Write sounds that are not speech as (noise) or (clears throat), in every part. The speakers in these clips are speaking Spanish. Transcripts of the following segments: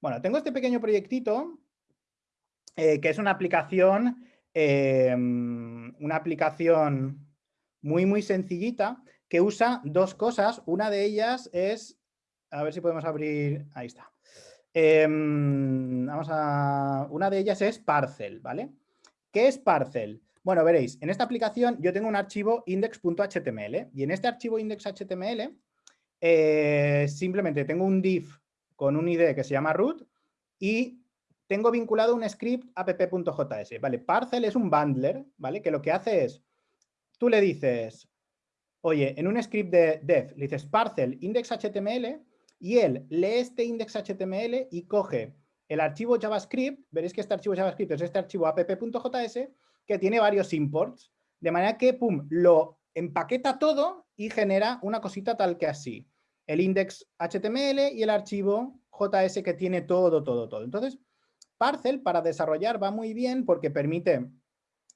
Bueno, tengo este pequeño proyectito eh, que es una aplicación, em, una aplicación muy, muy sencillita que usa dos cosas. Una de ellas es, a ver si podemos abrir, ahí está. Em, vamos a, una de ellas es Parcel, ¿vale? ¿Qué es Parcel? Bueno, veréis, en esta aplicación yo tengo un archivo index.html y en este archivo index.html eh, simplemente tengo un div con un ID que se llama root y tengo vinculado un script app.js. Vale, Parcel es un bundler, ¿vale? Que lo que hace es, tú le dices, oye, en un script de dev, le dices parcel index.html y él lee este index.html y coge el archivo JavaScript, veréis que este archivo JavaScript es este archivo app.js que tiene varios imports, de manera que, pum, lo empaqueta todo y genera una cosita tal que así. El index.html y el archivo JS que tiene todo, todo, todo. Entonces, Parcel para desarrollar va muy bien porque permite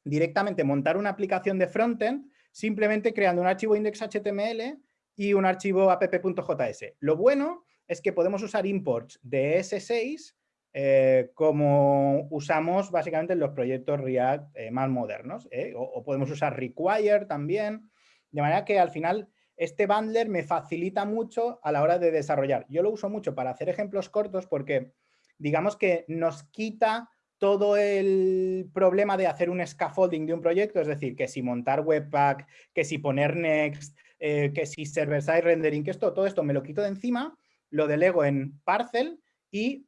directamente montar una aplicación de frontend simplemente creando un archivo index.html y un archivo app.js. Lo bueno es que podemos usar imports de S6 eh, como usamos básicamente en los proyectos React eh, más modernos. ¿eh? O, podemos usar require también, de manera que al final este bundler me facilita mucho a la hora de desarrollar. Yo lo uso mucho para hacer ejemplos cortos porque digamos que nos quita todo el problema de hacer un scaffolding de un proyecto, es decir, que si montar Webpack, que si poner Next, eh, que si server-side rendering, que esto, todo esto me lo quito de encima, lo delego en Parcel y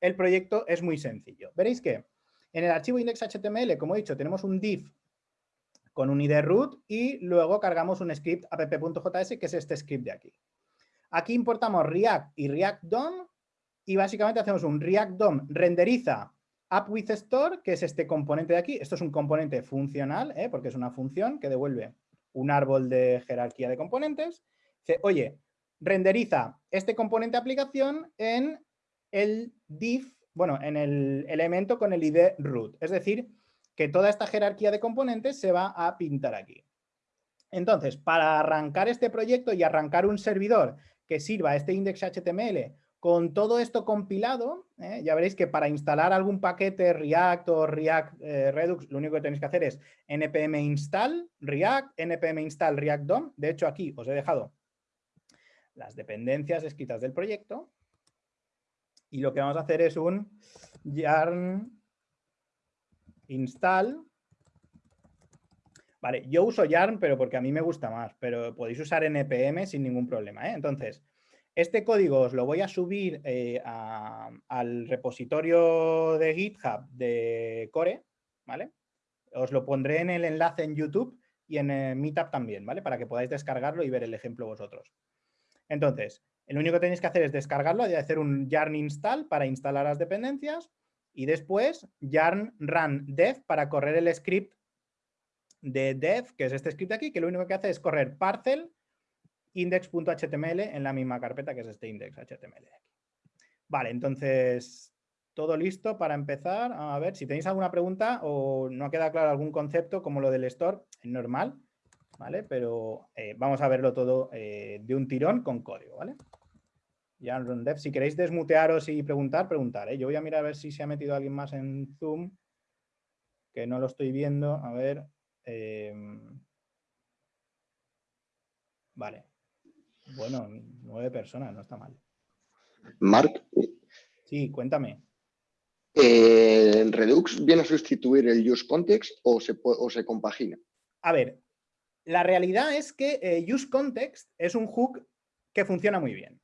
el proyecto es muy sencillo. Veréis que en el archivo index.html, como he dicho, tenemos un div con un id root y luego cargamos un script app.js, que es este script de aquí. Aquí importamos React y React DOM y básicamente hacemos un React DOM renderiza app with store, que es este componente de aquí. Esto es un componente funcional, ¿eh? porque es una función que devuelve un árbol de jerarquía de componentes. Dice, oye, renderiza este componente de aplicación en el div, bueno, en el elemento con el ID root. Es decir, que toda esta jerarquía de componentes se va a pintar aquí. Entonces, para arrancar este proyecto y arrancar un servidor que sirva este index.html con todo esto compilado, ¿eh? ya veréis que para instalar algún paquete React o React eh, Redux, lo único que tenéis que hacer es npm install React, npm install React DOM. De hecho, aquí os he dejado las dependencias escritas del proyecto. Y lo que vamos a hacer es un yarn install. Vale, yo uso yarn, pero porque a mí me gusta más, pero podéis usar npm sin ningún problema. ¿eh? Entonces, este código os lo voy a subir eh, al repositorio de GitHub de Core, ¿vale? Os lo pondré en el enlace en YouTube y en eh, Meetup también, ¿vale? Para que podáis descargarlo y ver el ejemplo vosotros. Entonces, lo único que tenéis que hacer es descargarlo hacer un yarn install para instalar las dependencias y después yarn run dev para correr el script de dev, que es este script aquí, que lo único que hace es correr parcel index.html en la misma carpeta que es este index.html. Vale, entonces todo listo para empezar. A ver, si tenéis alguna pregunta o no queda claro algún concepto como lo del store, es normal, ¿vale? Pero eh, vamos a verlo todo eh, de un tirón con código, ¿vale? Ya dev, si queréis desmutearos y preguntar, preguntar. ¿eh? Yo voy a mirar a ver si se ha metido alguien más en Zoom, que no lo estoy viendo. A ver. Em, vale. Bueno, nueve personas, no está mal. Marc. Sí, cuéntame. Eh, ¿Redux viene a sustituir el use context o se, o se compagina? A ver, la realidad es que eh, use context es un hook que funciona muy bien.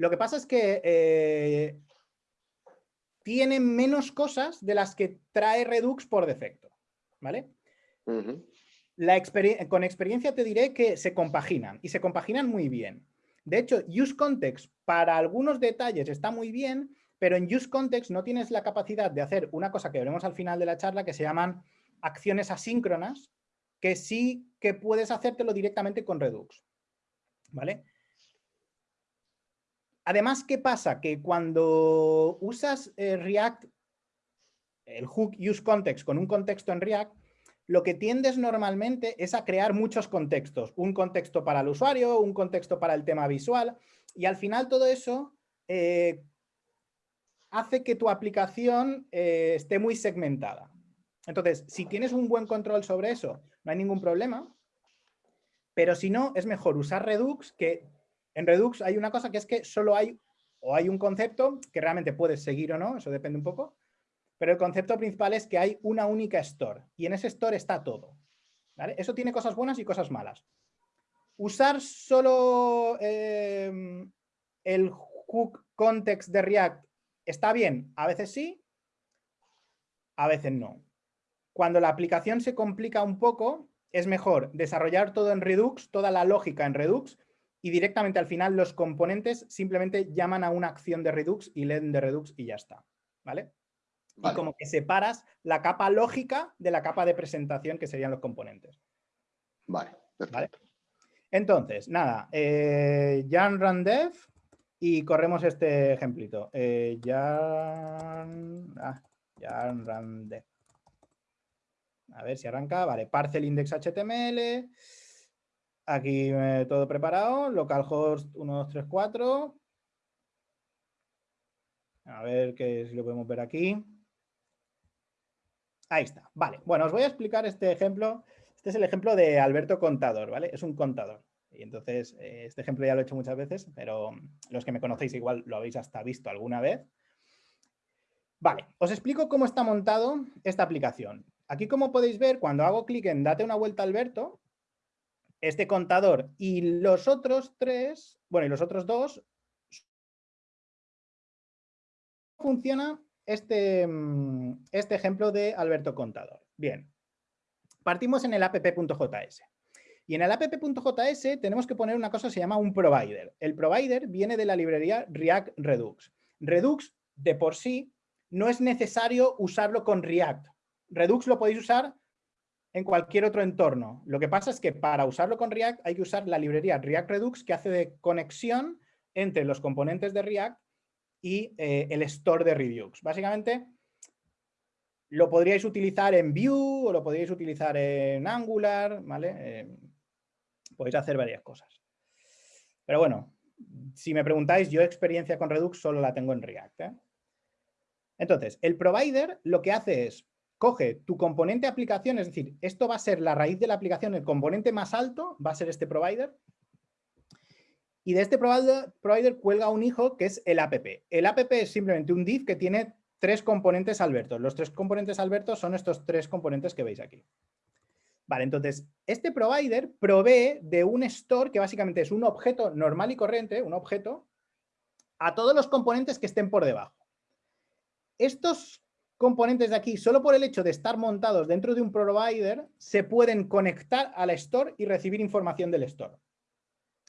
Lo que pasa es que eh, tiene menos cosas de las que trae Redux por defecto, ¿vale? con experiencia te diré que se compaginan y se compaginan muy bien. De hecho, use context para algunos detalles está muy bien, pero en use context no tienes la capacidad de hacer una cosa que veremos al final de la charla que se llaman acciones asíncronas, que sí que puedes hacértelo directamente con Redux. ¿Vale? Además, ¿qué pasa? Que cuando usas eh, React, el hook use context con un contexto en React, lo que tiendes normalmente es a crear muchos contextos. Un contexto para el usuario, un contexto para el tema visual y al final todo eso, eh, hace que tu aplicación eh, esté muy segmentada. Entonces, si tienes un buen control sobre eso, no hay ningún problema. Pero si no, es mejor usar Redux, que en Redux hay una cosa que es que solo hay, o hay un concepto que realmente puedes seguir o no, eso depende un poco, pero el concepto principal es que hay una única store y en ese store está todo. Eso tiene cosas buenas y cosas malas. Usar solo eh, el hook context de React está bien, a veces sí, a veces no. Cuando la aplicación se complica un poco, es mejor desarrollar todo en Redux, toda la lógica en Redux, y directamente al final los componentes simplemente llaman a una acción de Redux y leen de Redux y ya está. ¿Vale? Y como que separas la capa lógica de la capa de presentación que serían los componentes. Vale, ¿Vale? Entonces, nada, eh, Jan Randev y corremos este ejemplito. Eh, Jan, ah, Jan Randev. A ver si arranca. Vale, parcel index HTML. Aquí todo preparado. Localhost 1234. A ver qué si lo podemos ver aquí. Ahí está. Vale. Bueno, os voy a explicar este ejemplo. Este es el ejemplo de Alberto Contador, ¿vale? Es un contador. Y entonces, eh, este ejemplo ya lo he hecho muchas veces, pero los que me conocéis igual lo habéis hasta visto alguna vez. Vale, os explico cómo está montado esta aplicación. Aquí, como podéis ver, cuando hago clic en Date una vuelta Alberto, este contador y los otros tres, bueno, y los otros dos, funciona este, mm, este ejemplo de Alberto Contador. Bien, partimos en el app.js. Y en el app.js tenemos que poner una cosa que se llama un provider. El provider viene de la librería React Redux. Redux, de por sí, no es necesario usarlo con React. Redux lo podéis usar en cualquier otro entorno. Lo que pasa es que para usarlo con React hay que usar la librería React Redux que hace de conexión entre los componentes de React y eh, el store de Redux. Básicamente lo podríais utilizar en Vue o lo podríais utilizar en Angular, ¿vale? Eh, podéis hacer varias cosas. Pero bueno, si me preguntáis, yo experiencia con Redux solo la tengo en React. ¿eh? Entonces, el provider lo que hace es coge tu componente aplicación, es decir, esto va a ser la raíz de la aplicación, el componente más alto va a ser este provider, y de este provider, provider cuelga un hijo que es el app. El app es simplemente un div que tiene tres componentes albertos. Los tres componentes albertos son estos tres componentes que veis aquí. Vale, entonces, este provider provee de un store que básicamente es un objeto normal y corriente, un objeto, a todos los componentes que estén por debajo. Estos componentes de aquí, solo por el hecho de estar montados dentro de un provider, se pueden conectar al store y recibir información del store.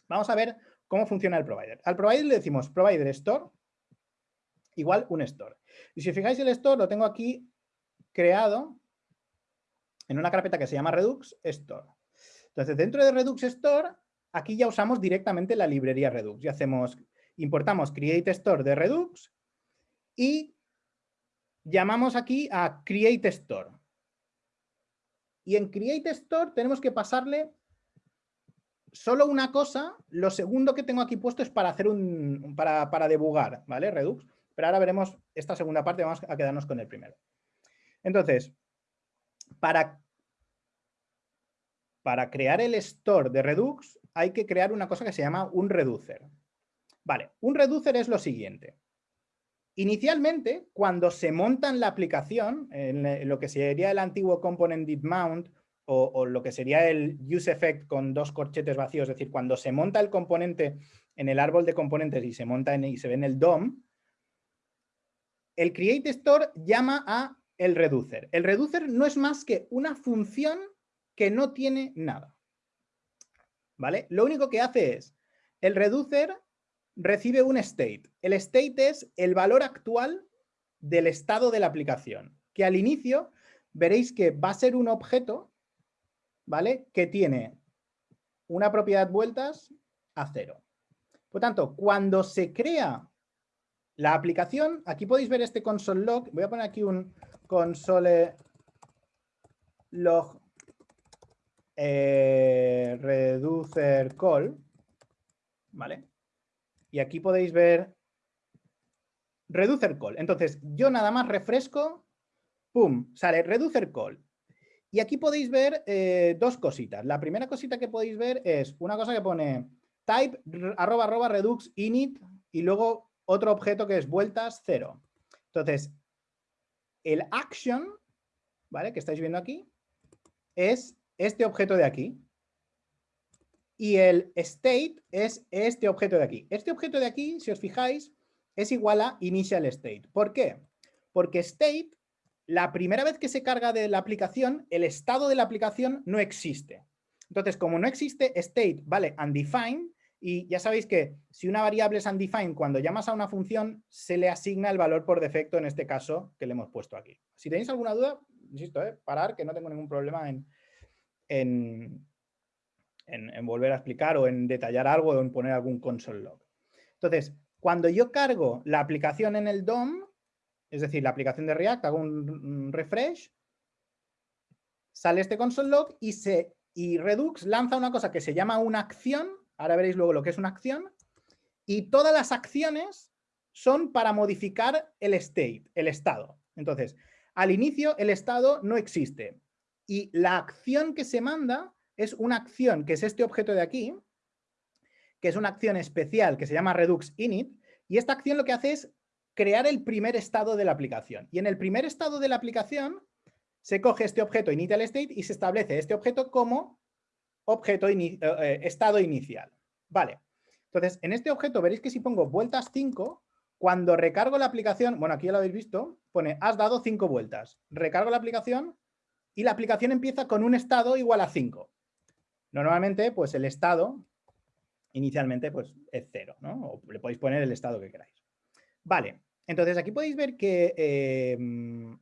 Vamos a ver cómo funciona el provider. Al provider le decimos provider store igual un store. Y si fijáis el store lo tengo aquí creado en una carpeta que se llama Redux Store. Entonces, dentro de Redux Store, aquí ya usamos directamente la librería Redux. Y hacemos, importamos create store de Redux y llamamos aquí a create store. Y en create store tenemos que pasarle solo una cosa. Lo segundo que tengo aquí puesto es para hacer un, para, para debugar, ¿vale? Redux. Pero ahora veremos esta segunda parte, vamos a quedarnos con el primero. Entonces, para, para crear el store de Redux hay que crear una cosa que se llama un reducer. Vale, un reducer es lo siguiente. Inicialmente, cuando se monta en la aplicación, en lo que sería el antiguo component did mount o, lo que sería el use effect con dos corchetes vacíos, es decir, cuando se monta el componente en el árbol de componentes y se monta y se ve en el DOM, el create store llama a el reducer. El reducer no es más que una función que no tiene nada. ¿Vale? Lo único que hace es, el reducer recibe un state. El state es el valor actual del estado de la aplicación, que al inicio veréis que va a ser un objeto, ¿vale? Que tiene una propiedad vueltas a cero. Por tanto, cuando se crea la aplicación, aquí podéis ver este console log, voy a poner aquí un console log eh, reducer call, ¿vale? Y aquí podéis ver reducer call. Entonces, yo nada más refresco, pum, sale reducer call. Y aquí podéis ver eh, dos cositas. La primera cosita que podéis ver es una cosa que pone type arroba arroba redux init y luego otro objeto que es vueltas cero. Entonces, el action, ¿vale? Que estáis viendo aquí, es este objeto de aquí. Y el state es este objeto de aquí. Este objeto de aquí, si os fijáis, es igual a initial state. ¿Por qué? Porque state, la primera vez que se carga de la aplicación, el estado de la aplicación no existe. Entonces, como no existe state, vale, undefined, y ya sabéis que si una variable es undefined, cuando llamas a una función, se le asigna el valor por defecto, en este caso, que le hemos puesto aquí. Si tenéis alguna duda, insisto, ¿eh? parar, que no tengo ningún problema en, en, en, volver a explicar o en detallar algo o en poner algún console log. Entonces, cuando yo cargo la aplicación en el DOM, es decir, la aplicación de React, hago un refresh, sale este console log y, se, y Redux lanza una cosa que se llama una acción Ahora veréis luego lo que es una acción. Y todas las acciones son para modificar el state, el estado. Entonces, al inicio el estado no existe. Y la acción que se manda es una acción que es este objeto de aquí, que es una acción especial que se llama Redux Init. Y esta acción lo que hace es crear el primer estado de la aplicación. Y en el primer estado de la aplicación se coge este objeto initial state y se establece este objeto como objeto eh, eh, estado inicial. Vale. Entonces, en este objeto veréis que si pongo vueltas 5, cuando recargo la aplicación, bueno, aquí ya lo habéis visto, pone has dado 5 vueltas. Recargo la aplicación y la aplicación empieza con un estado igual a 5. Normalmente, pues el estado inicialmente pues es 0, ¿no? O le podéis poner el estado que queráis. Vale, entonces aquí podéis ver que em,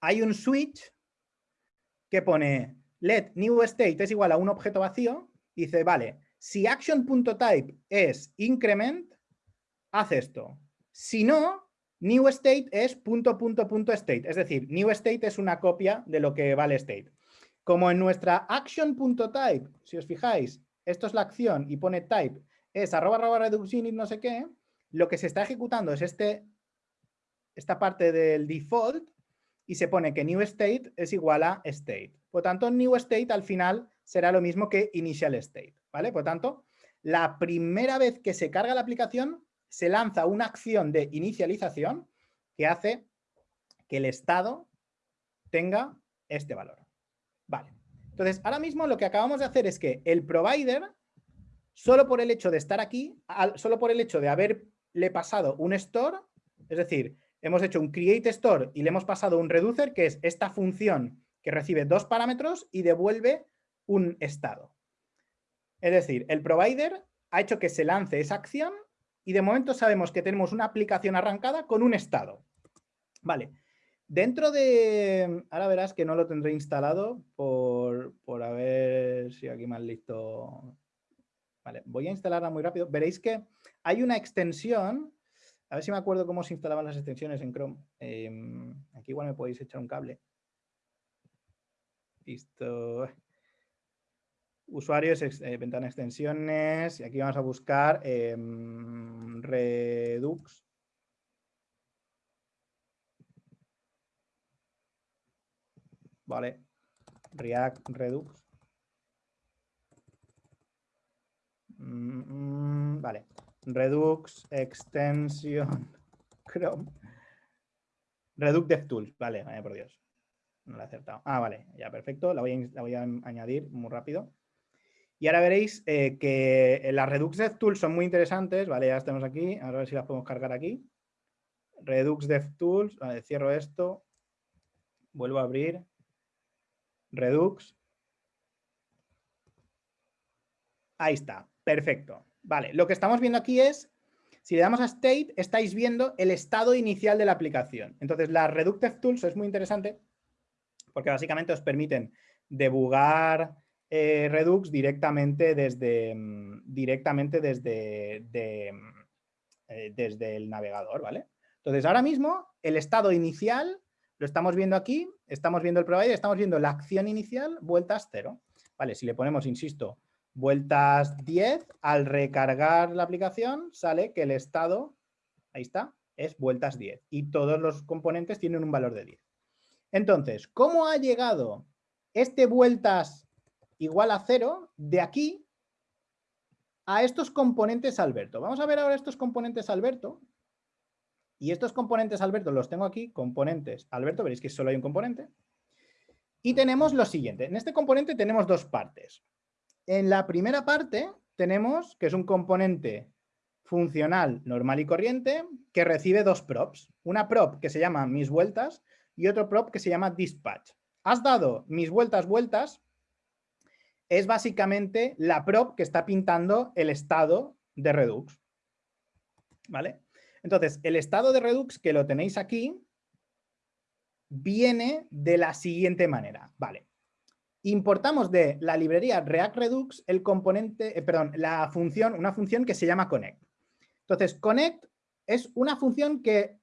hay un switch que pone let new state es igual a un objeto vacío, dice, vale, si action.type es increment, haz esto. Si no, new state es punto, punto, punto state. Es decir, new state es una copia de lo que vale state. Como en nuestra action.type, si os fijáis, esto es la acción y pone type, es arroba arroba y no sé qué, lo que se está ejecutando es este, esta parte del default y se pone que new state es igual a state. Por tanto, new state al final será lo mismo que initial state. ¿vale? Por tanto, la primera vez que se carga la aplicación, se lanza una acción de inicialización que hace que el estado tenga este valor. Vale. Entonces, ahora mismo lo que acabamos de hacer es que el provider, solo por el hecho de estar aquí, solo por el hecho de haberle pasado un store, es decir, hemos hecho un create store y le hemos pasado un reducer, que es esta función que recibe dos parámetros y devuelve un estado. Es decir, el provider ha hecho que se lance esa acción y de momento sabemos que tenemos una aplicación arrancada con un estado. Vale. Dentro de... Ahora verás que no lo tendré instalado por, por a ver si aquí más listo... Vale, voy a instalarla muy rápido. Veréis que hay una extensión a ver si me acuerdo cómo se instalaban las extensiones en Chrome. Em, aquí igual me podéis echar un cable. Listo. Usuarios, eh, ventana extensiones. Y aquí vamos a buscar em, Redux. Vale. React Redux. Mm, vale. Redux extension (laughs) Chrome. Redux DevTools, vale, vaya por Dios. No lo he acertado. Ah, vale, ya perfecto. La voy a, añadir muy rápido. Y ahora veréis eh, que las Redux DevTools son muy interesantes. Vale, ya estamos aquí. a ver si las podemos cargar aquí. Redux DevTools. Vale, cierro esto. Vuelvo a abrir. Redux. Ahí está. Perfecto. Vale, lo que estamos viendo aquí es, si le damos a state, estáis viendo el estado inicial de la aplicación. Entonces, las Reductive Tools es muy interesante porque básicamente os permiten debugar eh, Redux directamente desde, mm, directamente desde, eh, desde el navegador, ¿vale? Entonces, ahora mismo, el estado inicial lo estamos viendo aquí, estamos viendo el provider, estamos viendo la acción inicial, vueltas cero. Vale, si le ponemos, insisto, vueltas 10, al recargar la aplicación sale que el estado Ahí está, es vueltas 10. Y todos los componentes tienen un valor de 10. Entonces, ¿cómo ha llegado este vueltas igual a 0 de aquí a estos componentes Alberto? Vamos a ver ahora estos componentes Alberto. Y estos componentes Alberto los tengo aquí, componentes Alberto, veréis que solo hay un componente. Y tenemos lo siguiente, en este componente tenemos dos partes. En la primera parte tenemos que es un componente funcional normal y corriente que recibe dos props. Una prop que se llama mis vueltas y otro prop que se llama dispatch. Has dado mis vueltas vueltas, es básicamente la prop que está pintando el estado de Redux. ¿Vale? Entonces, el estado de Redux que lo tenéis aquí viene de la siguiente manera. Vale. Importamos de la librería React Redux el componente, eh, perdón, la función, una función que se llama connect. Entonces, connect es una función que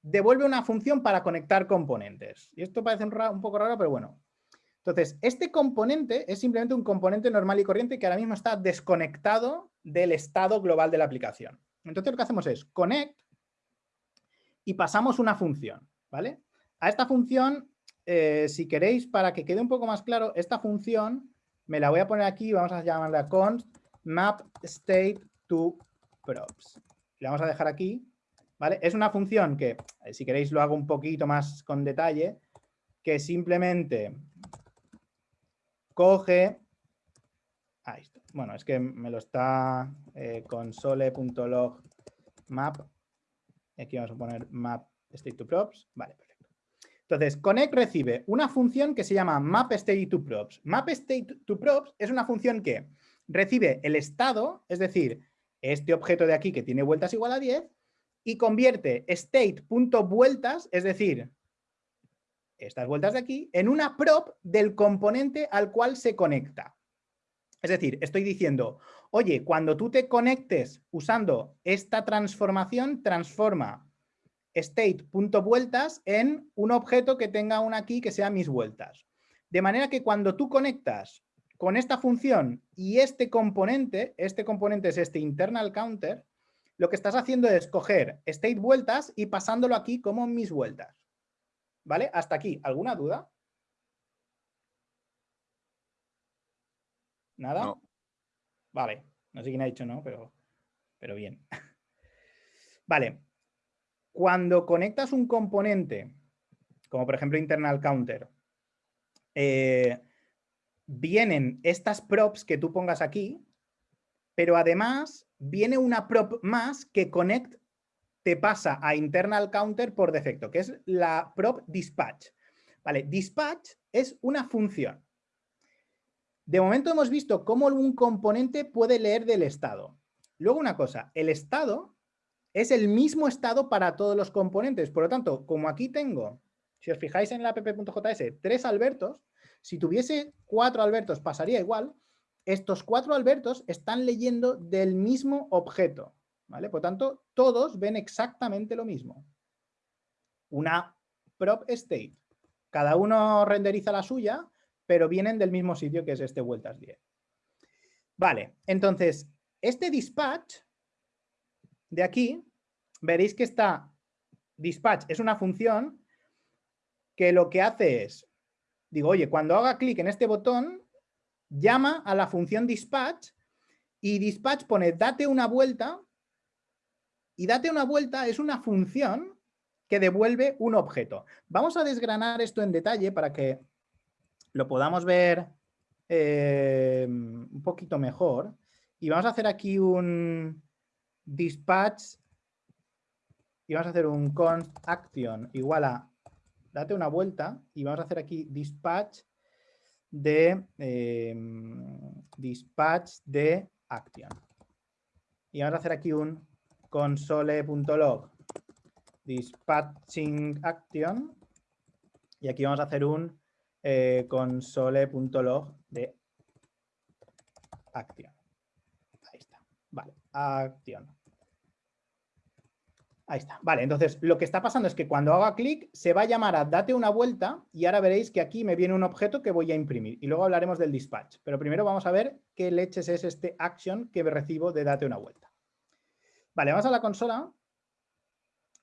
devuelve una función para conectar componentes. Y esto parece un, poco raro, pero bueno. Entonces, este componente es simplemente un componente normal y corriente que ahora mismo está desconectado del estado global de la aplicación. Entonces, lo que hacemos es connect y pasamos una función, ¿vale? A esta función, eh, si queréis, para que quede un poco más claro, esta función me la voy a poner aquí, vamos a llamarla const map state to props. Le vamos a dejar aquí, ¿vale? Es una función que, eh, si queréis lo hago un poquito más con detalle, que simplemente coge... Ahí está. Bueno, es que me lo está eh, console.log map. Aquí vamos a poner map state to props. Vale, perfecto. Entonces, connect recibe una función que se llama map state to props. Map state to props es una función que recibe el estado, es decir, este objeto de aquí que tiene vueltas igual a 10 y convierte state.vueltas, es decir, estas vueltas de aquí, en una prop del componente al cual se conecta. Es decir, estoy diciendo, oye, cuando tú te conectes usando esta transformación, transforma state.vueltas en un objeto que tenga una key que sea mis vueltas. De manera que cuando tú conectas con esta función y este componente, este componente es este internal counter, lo que estás haciendo es coger state vueltas y pasándolo aquí como mis vueltas. ¿Vale? Hasta aquí. ¿Alguna duda? ¿Nada? Vale. No sé quién ha dicho no, pero, pero bien. (laughs) vale. Cuando conectas un componente, como por ejemplo internal counter, eh, vienen estas props que tú pongas aquí, pero además viene una prop más que connect te pasa a internal counter por defecto, que es la prop dispatch. Vale, dispatch es una función. De momento hemos visto cómo un componente puede leer del estado. Luego una cosa, el estado es el mismo estado para todos los componentes. Por lo tanto, como aquí tengo, si os fijáis en la app.js, tres albertos, si tuviese cuatro albertos pasaría igual. Estos cuatro albertos están leyendo del mismo objeto. ¿vale? Por tanto, todos ven exactamente lo mismo. Una prop state. Cada uno renderiza la suya, pero vienen del mismo sitio que es este vueltas 10. Vale, entonces, este dispatch de aquí, veréis que está dispatch es una función que lo que hace es digo, oye, cuando haga clic en este botón, llama a la función dispatch y dispatch pone date una vuelta y date una vuelta es una función que devuelve un objeto. Vamos a desgranar esto en detalle para que lo podamos ver eh, un poquito mejor. Y vamos a hacer aquí un dispatch y vamos a hacer un const action igual a date una vuelta y vamos a hacer aquí dispatch de em, dispatch de action. Y vamos a hacer aquí un console.log dispatching action y aquí vamos a hacer un eh, console.log de action. Ahí está. Vale, acción. Ahí está. Vale, entonces lo que está pasando es que cuando haga clic se va a llamar a date una vuelta y ahora veréis que aquí me viene un objeto que voy a imprimir y luego hablaremos del dispatch. Pero primero vamos a ver qué leches es este action que recibo de date una vuelta. Vale, vamos a la consola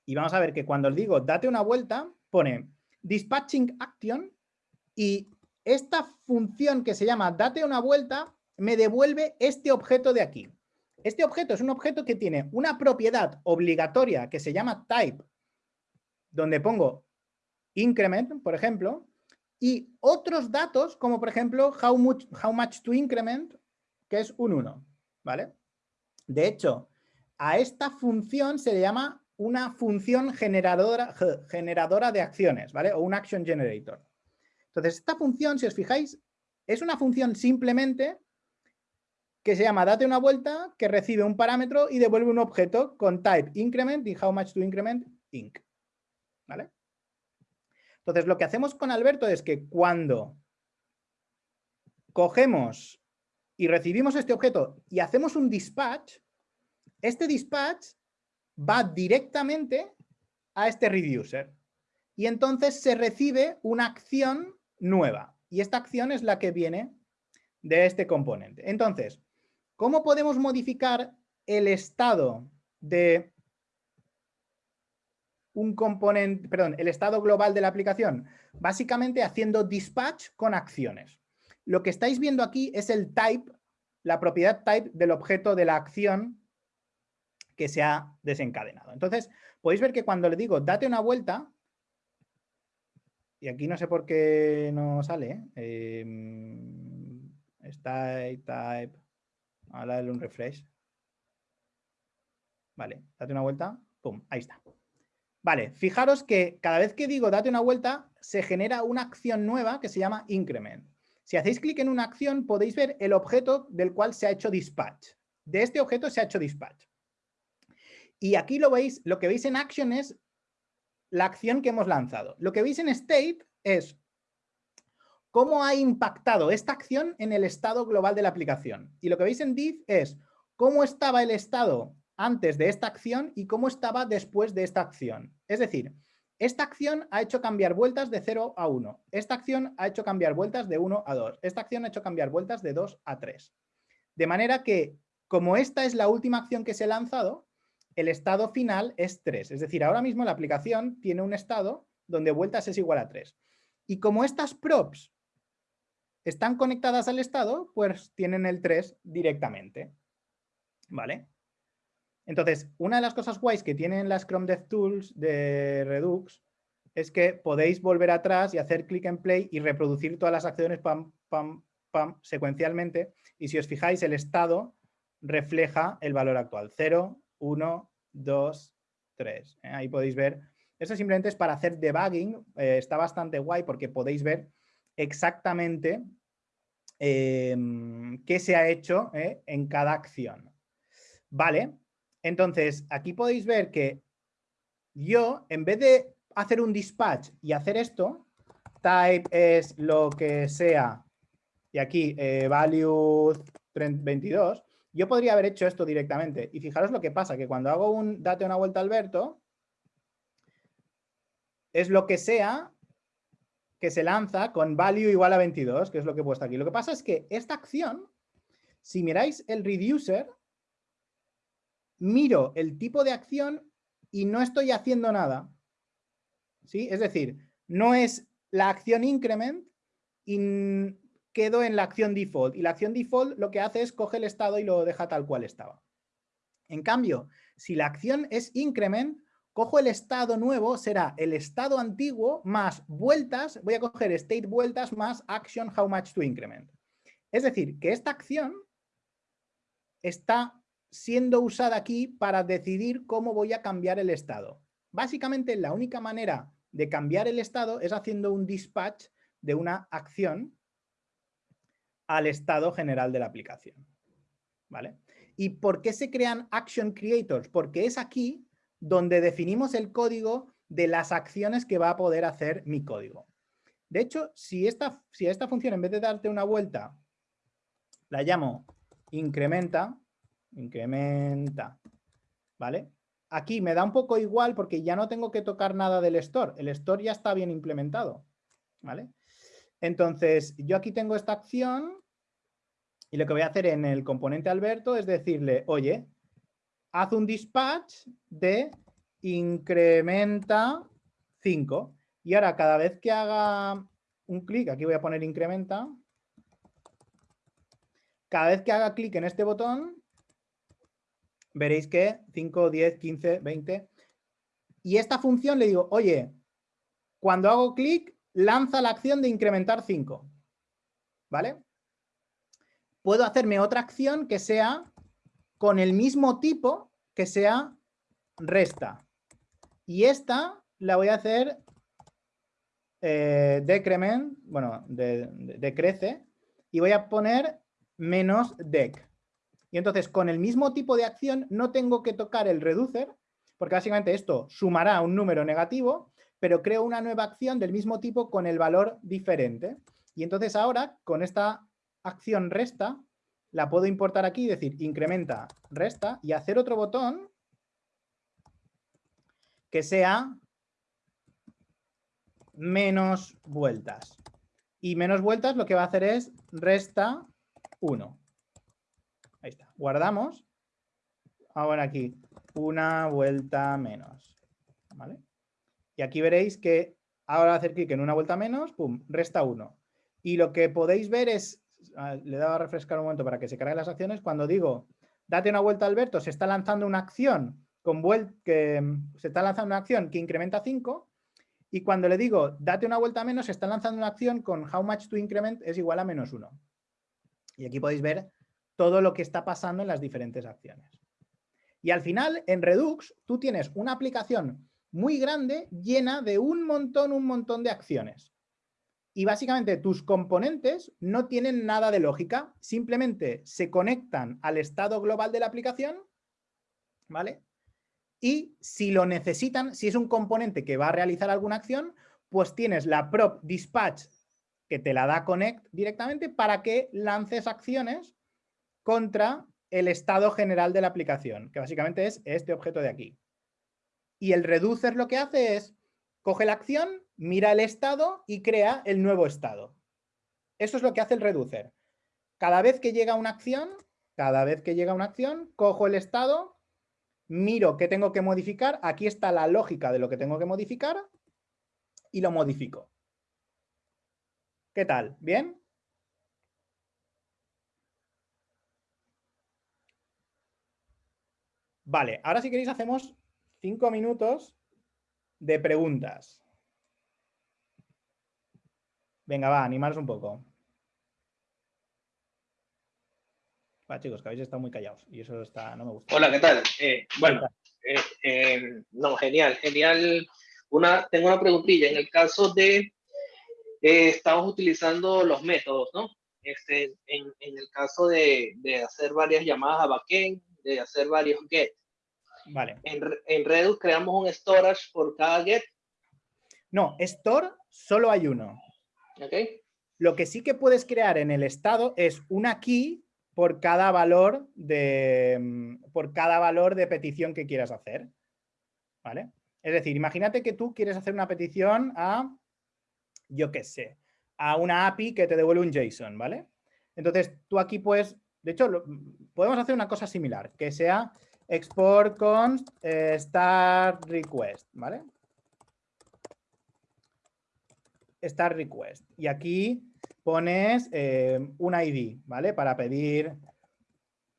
Y vamos a ver que cuando os digo date una vuelta, pone dispatching action y esta función que se llama date una vuelta me devuelve este objeto de aquí. Este objeto es un objeto que tiene una propiedad obligatoria que se llama type, donde pongo increment, por ejemplo, y otros datos como por ejemplo how much, to increment, que es un 1, ¿vale? De hecho, a esta función se le llama una función generadora, generadora de acciones, ¿vale? O un action generator. Entonces, esta función, si os fijáis, es una función simplemente que se llama date una vuelta, que recibe un parámetro y devuelve un objeto con type increment y how much to increment inc. ¿Vale? Entonces, lo que hacemos con Alberto es que cuando cogemos y recibimos este objeto y hacemos un dispatch, este dispatch va directamente a este reducer. Y entonces se recibe una acción nueva. Y esta acción es la que viene de este componente. Entonces, ¿cómo podemos modificar el estado de un componente, perdón, el estado global de la aplicación? Básicamente haciendo dispatch con acciones. Lo que estáis viendo aquí es el type, la propiedad type del objeto de la acción que se ha desencadenado. Entonces, podéis ver que cuando le digo date una vuelta, y aquí no sé por qué no sale, eh, está type, a darle un refresh. Vale, date una vuelta, pum, ahí está. Vale, fijaros que cada vez que digo date una vuelta, se genera una acción nueva que se llama increment. Si hacéis clic en una acción, podéis ver el objeto del cual se ha hecho dispatch. De este objeto se ha hecho dispatch. Y aquí lo veis, lo que veis en action es la acción que hemos lanzado. Lo que veis en state es cómo ha impactado esta acción en el estado global de la aplicación. Y lo que veis en div es cómo estaba el estado antes de esta acción y cómo estaba después de esta acción. Es decir, esta acción ha hecho cambiar vueltas de 0 a 1. Esta acción ha hecho cambiar vueltas de 1 a 2. Esta acción ha hecho cambiar vueltas de 2 a 3. De manera que, como esta es la última acción que se ha lanzado, el estado final es 3. Es decir, ahora mismo la aplicación tiene un estado donde vueltas es igual a 3. Y como estas props están conectadas al estado, pues tienen el 3 directamente. ¿Vale? Entonces, una de las cosas guays que tienen las Chrome DevTools de Redux es que podéis volver atrás y hacer clic en play y reproducir todas las acciones secuencialmente. Y si os fijáis, el estado refleja el valor actual. 0, 1, 2, 3. Ahí podéis ver. Esto simplemente es para hacer debugging. Eh, está bastante guay porque podéis ver exactamente em, qué se ha hecho eh, en cada acción. Vale, entonces aquí podéis ver que yo, en vez de hacer un dispatch y hacer esto, type es lo que sea, y aquí eh, value 22, yo podría haber hecho esto directamente. Y fijaros lo que pasa, que cuando hago un date una vuelta Alberto, es lo que sea que se lanza con value igual a 22, que es lo que he puesto aquí. Lo que pasa es que esta acción, si miráis el reducer, miro el tipo de acción y no estoy haciendo nada. ¿Sí? Es decir, no es la acción increment y quedo en la acción default. Y la acción default lo que hace es coge el estado y lo deja tal cual estaba. En cambio, si la acción es increment, cojo el estado nuevo, será el estado antiguo más vueltas, voy a coger state vueltas más action how much to increment. Es decir, que esta acción está siendo usada aquí para decidir cómo voy a cambiar el estado. Básicamente la única manera de cambiar el estado es haciendo un dispatch de una acción al estado general de la aplicación. ¿Vale? ¿Y por qué se crean Action Creators? Porque es aquí donde definimos el código de las acciones que va a poder hacer mi código. De hecho, si esta, si esta función en vez de darte una vuelta, la llamo incrementa, incrementa, ¿vale? Aquí me da un poco igual porque ya no tengo que tocar nada del store. El store ya está bien implementado, ¿vale? Entonces, yo aquí tengo esta acción y lo que voy a hacer en el componente Alberto es decirle, oye, haz un dispatch de incrementa 5. Y ahora cada vez que haga un clic, aquí voy a poner incrementa, cada vez que haga clic en este botón, veréis que 5, 10, 15, 20. Y esta función le digo, oye, cuando hago clic, lanza la acción de incrementar 5. ¿Vale? Puedo hacerme otra acción que sea con el mismo tipo que sea resta. Y esta la voy a hacer eh, decrement, bueno, decrece, y voy a poner menos dec. Y entonces con el mismo tipo de acción no tengo que tocar el reducer, porque básicamente esto sumará un número negativo, pero creo una nueva acción del mismo tipo con el valor diferente. Y entonces ahora con esta acción resta, la puedo importar aquí decir incrementa resta y hacer otro botón que sea menos vueltas. Y menos vueltas lo que va a hacer es resta 1. Ahí está. Guardamos. Ahora aquí, una vuelta menos. ¿Vale? Y aquí veréis que ahora hacer clic en una vuelta menos, pum, resta 1. Y lo que podéis ver es, ah, le he dado a refrescar un momento para que se carguen las acciones, cuando digo, date una vuelta Alberto, se está lanzando una acción con que se está lanzando una acción que incrementa 5 y cuando le digo date una vuelta menos, se está lanzando una acción con how much to increment es igual a menos 1. Y aquí podéis ver todo lo que está pasando en las diferentes acciones. Y al final, en Redux, tú tienes una aplicación muy grande llena de un montón, un montón de acciones. Y básicamente tus componentes no tienen nada de lógica, simplemente se conectan al estado global de la aplicación, ¿vale? Y si lo necesitan, si es un componente que va a realizar alguna acción, pues tienes la prop dispatch que te la da connect directamente para que lances acciones contra el estado general de la aplicación, que básicamente es este objeto de aquí. Y el reducer lo que hace es, coge la acción, mira el estado y crea el nuevo estado. Eso es lo que hace el reducer. Cada vez que llega una acción, cada vez que llega una acción, cojo el estado, miro qué tengo que modificar, aquí está la lógica de lo que tengo que modificar y lo modifico. ¿Qué tal? ¿Bien? Vale, ahora si queréis hacemos cinco minutos de preguntas. Venga, va, animaros un poco. Va, chicos, que habéis estado muy callados y eso está, no me gusta. Hola, ¿qué tal? Eh, bueno, eh, eh, no, genial, genial. Una, tengo una preguntilla. En el caso de, estamos utilizando los métodos, ¿no? Este, en, en el caso de, de, hacer varias llamadas a backend, de hacer varios get. Vale. En, en Redux creamos un storage por cada get. No, store solo hay uno. Lo que sí que puedes crear en el estado es una key por cada valor de, mm, por cada valor de petición que quieras hacer. ¿Vale? Es decir, imagínate que tú quieres hacer una petición a, yo qué sé, a una API que te devuelve un JSON, ¿vale? Entonces, tú aquí puedes, de hecho, podemos hacer una cosa similar, que sea export const eh, start request, ¿vale? Start request. Y aquí pones eh, un ID, ¿vale? Para pedir,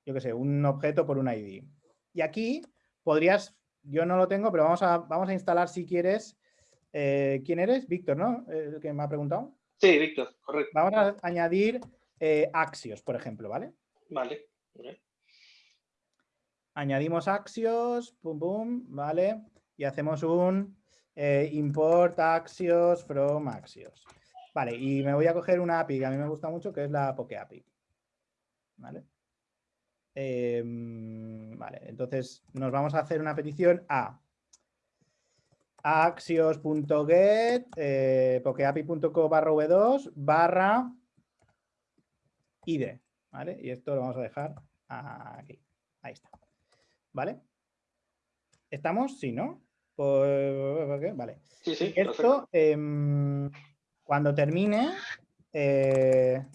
yo qué sé, un objeto por un ID. Y aquí podrías, yo no lo tengo, pero vamos a, vamos a instalar si quieres. Eh, ¿Quién eres? Víctor, ¿no? El que me ha preguntado. Sí, Víctor, correcto. Vamos a añadir Axios, por ejemplo, ¿vale? Vale. Añadimos Axios, pum, pum, ¿vale? Y hacemos un import Axios from Axios. Vale, y me voy a coger una API que a mí me gusta mucho, que es la Poke API. ¿Vale? Em, vale, entonces nos vamos a hacer una petición a axios.get eh, pokeapi.co barra v2 barra id, ¿vale? Y esto lo vamos a dejar aquí. Ahí está. ¿Vale? ¿Estamos? Sí, ¿no? Pues, vale. Sí, sí. Esto, cuando termine, eh,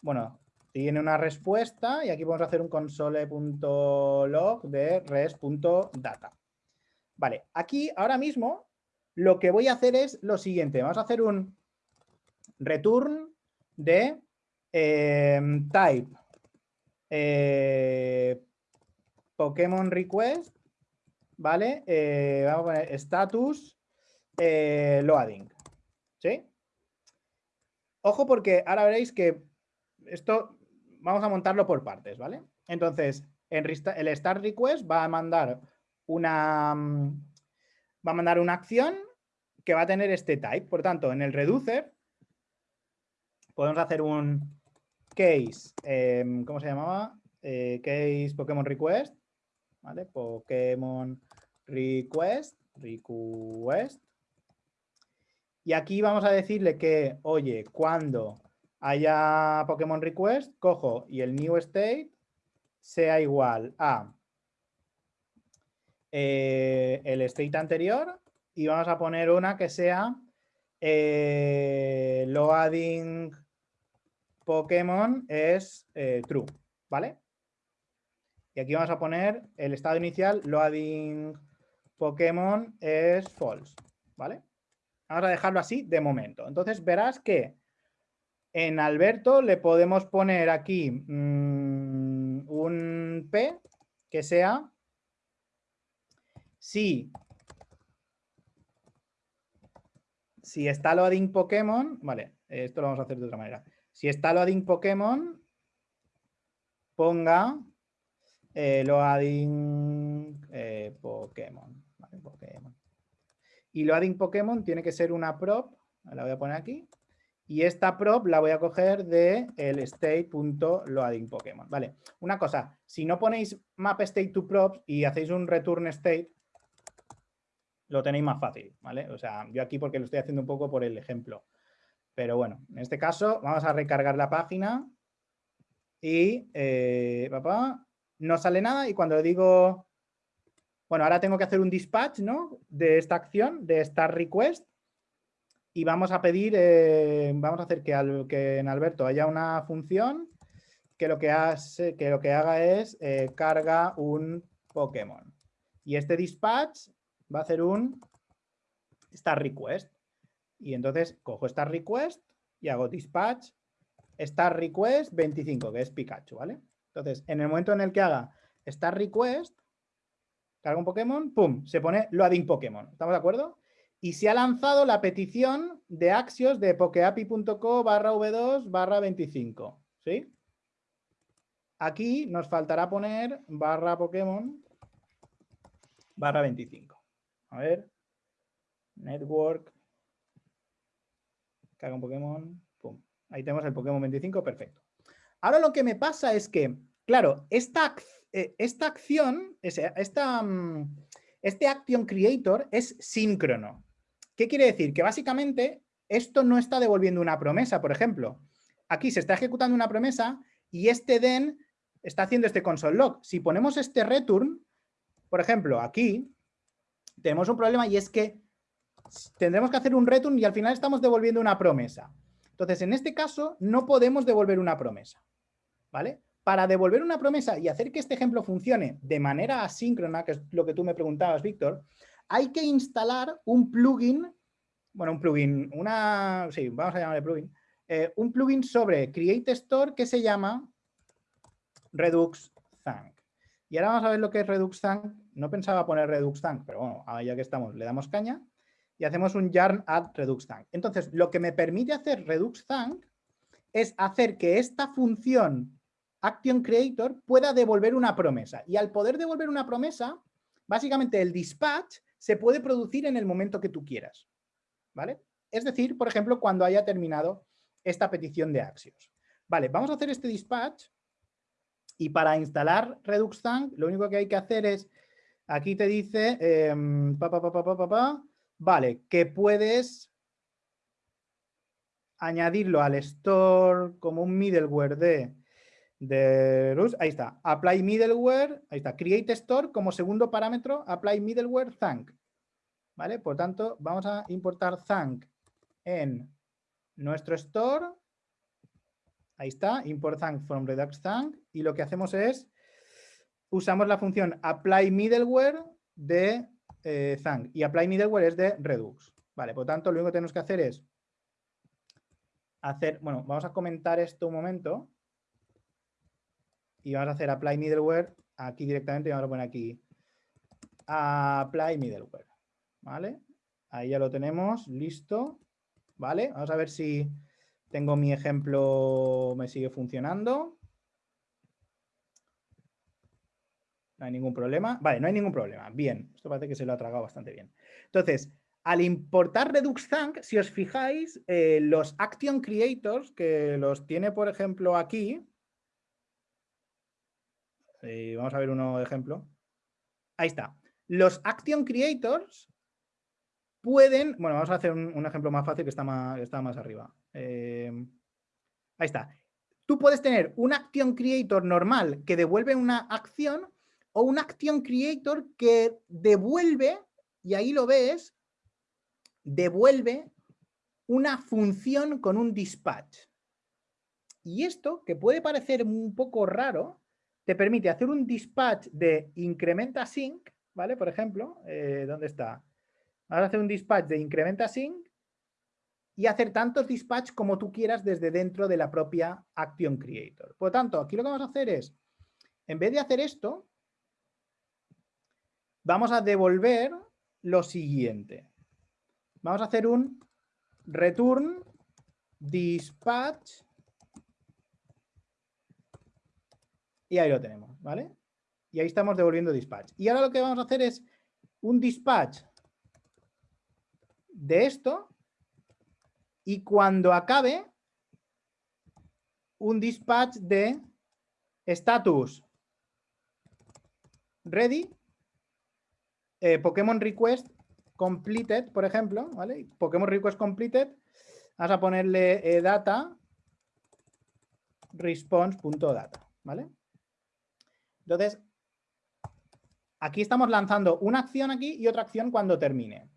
bueno, tiene una respuesta y aquí vamos a hacer un console.log de res.data. Vale, aquí ahora mismo lo que voy a hacer es lo siguiente. Vamos a hacer un return de em, type eh, Pokémon request, ¿vale? Eh, vamos a poner status eh, loading, ¿sí? Ojo porque ahora veréis que esto vamos a montarlo por partes, ¿vale? Entonces, el start request va a mandar una va a mandar una acción que va a tener este type. Por tanto, en el reducer podemos hacer un case, em, ¿cómo se llamaba? Eh, case Pokémon request, ¿vale? Pokémon request, request. Y aquí vamos a decirle que, oye, cuando haya Pokémon request, cojo y el new state sea igual a eh, el state anterior y vamos a poner una que sea eh, loading Pokémon es eh, true, ¿vale? Y aquí vamos a poner el estado inicial loading Pokémon es false, ¿vale? Vamos a dejarlo así de momento. Entonces verás que en Alberto le podemos poner aquí mm, un P que sea si, si está loading Pokémon, vale, esto lo vamos a hacer de otra manera. Si está loading Pokémon, ponga eh, loading eh, Pokémon. Y loading Pokémon tiene que ser una prop, la voy a poner aquí, y esta prop la voy a coger de el state.loadingPokémon. Vale, una cosa, si no ponéis map state to props y hacéis un return state, lo tenéis más fácil, ¿vale? O sea, yo aquí porque lo estoy haciendo un poco por el ejemplo. Pero bueno, en este caso vamos a recargar la página y, eh, papá, no sale nada y cuando digo, bueno, ahora tengo que hacer un dispatch, ¿no? De esta acción, de esta request y vamos a pedir, eh, vamos a hacer que, al, que, en Alberto haya una función que lo que, hace, que, lo que haga es eh, carga un Pokémon. Y este dispatch va a hacer un start request. Y entonces cojo start request y hago dispatch start request 25, que es Pikachu, ¿vale? Entonces, en el momento en el que haga start request, carga un Pokémon, pum, se pone loading Pokémon. ¿Estamos de acuerdo? y se ha lanzado la petición de Axios de pokeapi.co barra v2 barra 25. ¿Sí? Aquí nos faltará poner barra Pokémon barra 25. A ver. Network. Caga un Pokémon. Pum. Ahí tenemos el Pokémon 25. Perfecto. Ahora lo que me pasa es que, claro, esta, eh, esta acción, esta, mm, este Action Creator es síncrono. ¿Qué quiere decir? Que básicamente esto no está devolviendo una promesa, por ejemplo. Aquí se está ejecutando una promesa y este den está haciendo este console log. Si ponemos este return, por ejemplo, aquí tenemos un problema y es que tendremos que hacer un return y al final estamos devolviendo una promesa. Entonces, en este caso, no podemos devolver una promesa. ¿Vale? Para devolver una promesa y hacer que este ejemplo funcione de manera asíncrona, que es lo que tú me preguntabas, Víctor, hay que instalar un plugin, bueno, un plugin, una, sí, vamos a llamarle plugin, eh, un plugin sobre Create Store que se llama Redux Thank. Y ahora vamos a ver lo que es Redux Thank. No pensaba poner Redux Thank, pero bueno, ya que estamos, le damos caña y hacemos un yarn add Redux Thank. Entonces, lo que me permite hacer Redux Thank es hacer que esta función Action Creator pueda devolver una promesa. Y al poder devolver una promesa, básicamente el dispatch se puede producir en el momento que tú quieras. ¿Vale? Es decir, por ejemplo, cuando haya terminado esta petición de Axios. Vale, vamos a hacer este dispatch y para instalar Redux Thank lo único que hay que hacer es, aquí te dice, em, vale, que puedes añadirlo al store como un middleware de de Rus, ahí está, apply middleware, ahí está, create store como segundo parámetro, apply middleware thank. ¿Vale? Por tanto, vamos a importar thank en nuestro store. Ahí está, import thank from redux thank. Y lo que hacemos es, usamos la función apply middleware de eh, y apply middleware es de Redux. Vale, por tanto, lo único que tenemos que hacer es hacer, bueno, vamos a comentar esto un momento y vamos a hacer apply middleware aquí directamente y vamos a poner aquí apply middleware, ¿vale? Ahí ya lo tenemos, listo, ¿vale? Vamos a ver si tengo mi ejemplo, me sigue funcionando. No hay ningún problema. Vale, no hay ningún problema. Bien, esto parece que se lo ha tragado bastante bien. Entonces, al importar Redux si os fijáis, eh, los Action Creators, que los tiene, por ejemplo, aquí. Eh, vamos a ver uno de ejemplo. Ahí está. Los Action Creators pueden, bueno, vamos a hacer un, ejemplo más fácil que está más, está más arriba. Eh, ahí está. Tú puedes tener un Action Creator normal que devuelve una acción o un Action Creator que devuelve, y ahí lo ves, devuelve una función con un dispatch. Y esto, que puede parecer un poco raro, te permite hacer un dispatch de incrementa sync, ¿vale? Por ejemplo, eh, ¿dónde está? Vamos a hacer un dispatch de incrementa sync y hacer tantos dispatch como tú quieras desde dentro de la propia Action Creator. Por lo tanto, aquí lo que vamos a hacer es, en vez de hacer esto, vamos a devolver lo siguiente. Vamos a hacer un return dispatch y ahí lo tenemos, ¿vale? Y ahí estamos devolviendo dispatch. Y ahora lo que vamos a hacer es un dispatch de esto y cuando acabe un dispatch de status ready eh, Pokémon request completed, por ejemplo, ¿vale? Pokémon request completed, vas a ponerle eh, data response.data, ¿vale? Entonces, aquí estamos lanzando una acción aquí y otra acción cuando termine.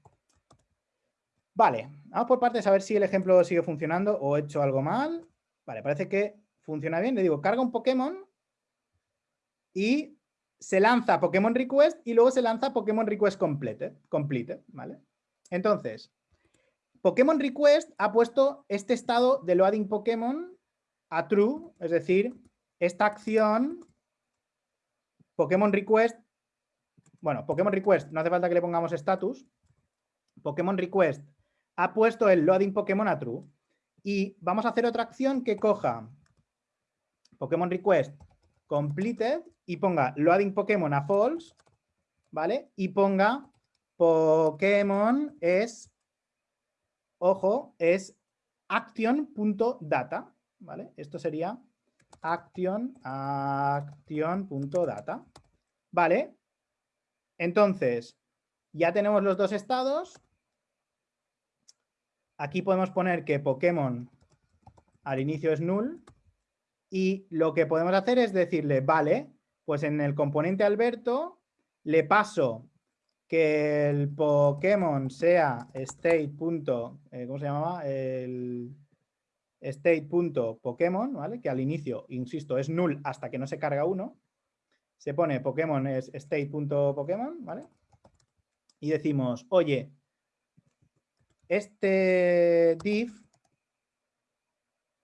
Vale, vamos por partes a ver si el ejemplo sigue funcionando o he hecho algo mal. Vale, parece que funciona bien. Le digo, carga un Pokémon y se lanza Pokémon Request y luego se lanza Pokémon Request Completed, complete ¿vale? Entonces, Pokémon Request ha puesto este estado de loading Pokémon a true, es decir, esta acción Pokémon Request, bueno, Pokémon Request, no hace falta que le pongamos status, Pokémon Request ha puesto el loading Pokémon a true. Y vamos a hacer otra acción que coja Pokémon Request completed y ponga loading Pokémon a false, ¿vale? Y ponga Pokémon es, ojo, es action.data, ¿vale? Esto sería action, action.data, ¿vale? Entonces, ya tenemos los dos estados, Aquí podemos poner que Pokémon al inicio es null y lo que podemos hacer es decirle, vale, pues en el componente Alberto le paso que el Pokémon sea state. Eh, ¿Cómo se llamaba? El state.pokémon, ¿vale? Que al inicio, insisto, es null hasta que no se carga uno. Se pone Pokémon es state.pokémon, ¿vale? Y decimos, oye, este div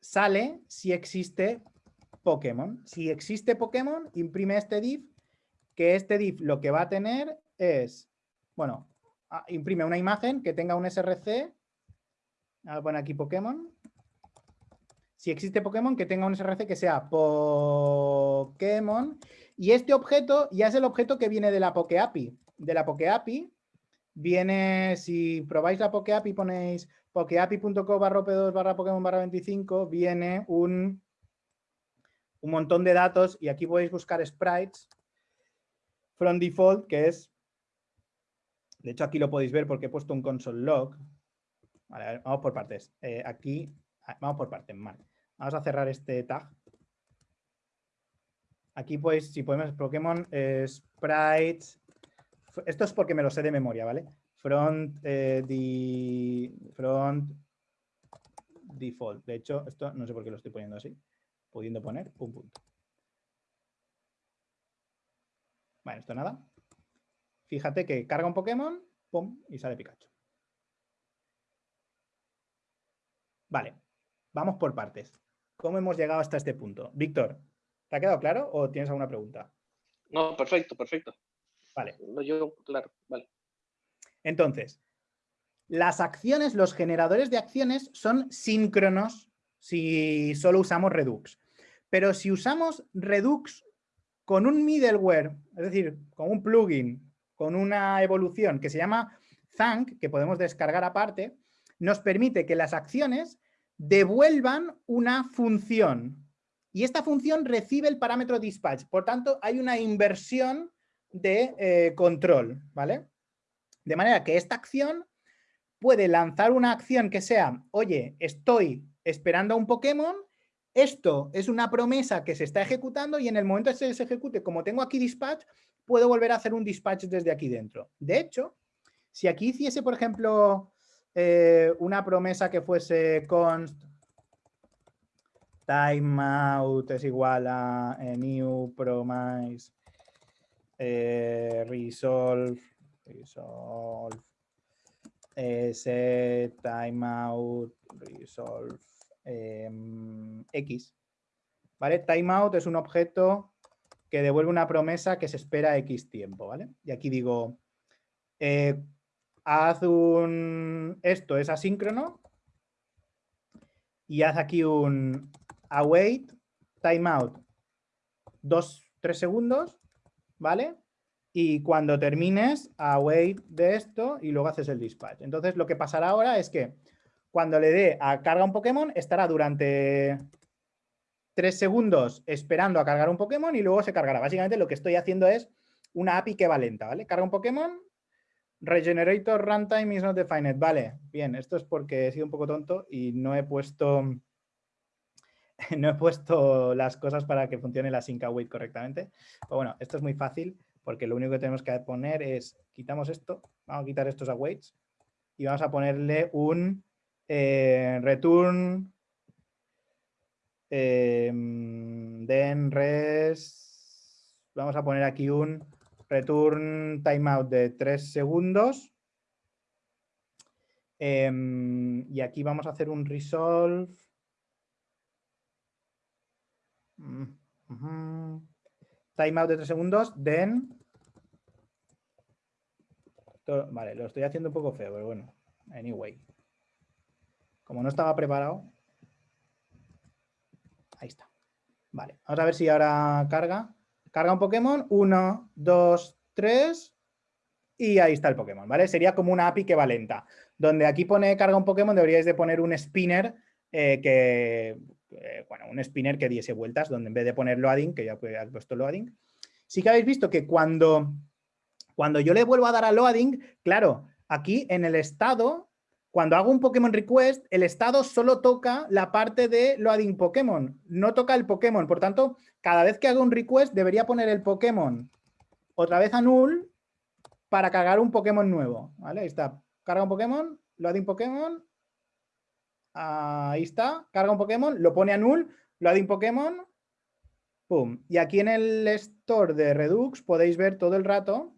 sale si existe Pokémon. Si existe Pokémon, imprime este div, que este div lo que va a tener es, bueno, ah, imprime una imagen que tenga un src, aquí Pokémon, si existe Pokémon, que tenga un src que sea Pokémon, y este objeto ya es el objeto que viene de la PokeAPI. De la PokeAPI viene, si probáis la PokeAPI ponéis pokeapi.co barra p2 barra Pokémon barra 25, viene un, un montón de datos y aquí podéis buscar sprites from default, que es, de hecho aquí lo podéis ver porque he puesto un console log. Vamos por partes. Eh, aquí, vamos por partes, mal. Vamos a cerrar este tag. Aquí pues, si podemos, Pokémon sprites esto es porque me lo sé de memoria, ¿vale? Front, eh, front default. De hecho, esto no sé por qué lo estoy poniendo así. Pudiendo poner un punto. Bueno, esto nada. fíjate que carga un Pokémon, pum, y sale Pikachu. Vale, vamos por partes. ¿Cómo hemos llegado hasta este punto? Víctor, ¿te ha quedado claro o tienes alguna pregunta? No, perfecto, perfecto. Vale. No, yo, claro, vale. Entonces, las acciones, los generadores de acciones son síncronos si solo usamos Redux. Pero si usamos Redux con un middleware, es decir, con un plugin, con una evolución que se llama Thank, que podemos descargar aparte, nos permite que las acciones devuelvan una función. Y esta función recibe el parámetro dispatch. Por tanto, hay una inversión de eh, control, ¿vale? De manera que esta acción puede lanzar una acción que sea, oye, estoy esperando a un Pokémon, esto es una promesa que se está ejecutando y en el momento que se ejecute, como tengo aquí dispatch, puedo volver a hacer un dispatch desde aquí dentro. De hecho, si aquí hiciese, por ejemplo, eh, una promesa que fuese const timeout es igual a eh, new promise eh, resolve, resolve set timeout resolve em, x. ¿Vale? Timeout es un objeto que devuelve una promesa que se espera x tiempo, ¿vale? Y aquí digo, haz un... Esto es asíncrono. Y haz aquí un await timeout. Dos, tres segundos, ¿vale? Y cuando termines, await de esto y luego haces el dispatch. Entonces lo que pasará ahora es que cuando le dé a carga un Pokémon, estará durante tres segundos esperando a cargar un Pokémon y luego se cargará. Básicamente lo que estoy haciendo es una API que va lenta, ¿vale? Carga un Pokémon, Regenerator runtime is not defined. Vale, bien, esto es porque he sido un poco tonto y no he puesto (laughs) no he puesto las cosas para que funcione la sync await correctamente. Pero bueno, esto es muy fácil porque lo único que tenemos que poner es, quitamos esto, vamos a quitar estos awaits y vamos a ponerle un eh, return eh, then res, vamos a poner aquí un return timeout de 3 segundos. Em, y aquí vamos a hacer un resolve. Mm, timeout de 3 segundos, then. Vale, lo estoy haciendo un poco feo, pero bueno. Anyway. Como no estaba preparado. Ahí está. Vale, vamos a ver si ahora carga. Carga un Pokémon, 1, 2, 3 y ahí está el Pokémon, ¿vale? Sería como una API que va lenta. Donde aquí pone carga un Pokémon deberíais de poner un spinner eh, que, eh, bueno, un spinner que diese vueltas, donde en vez de poner loading, que ya he puesto loading, sí que habéis visto que cuando, cuando yo le vuelvo a dar a loading, claro, aquí en el estado cuando hago un Pokémon Request, el estado solo toca la parte de loading Pokémon, no toca el Pokémon. Por tanto, cada vez que hago un request debería poner el Pokémon otra vez a null para cargar un Pokémon nuevo. ¿vale? Ahí está. Carga un Pokémon, loading Pokémon. Ahí está. Carga un Pokémon, lo pone a null, loading Pokémon. Pum. Y aquí en el store de Redux podéis ver todo el rato.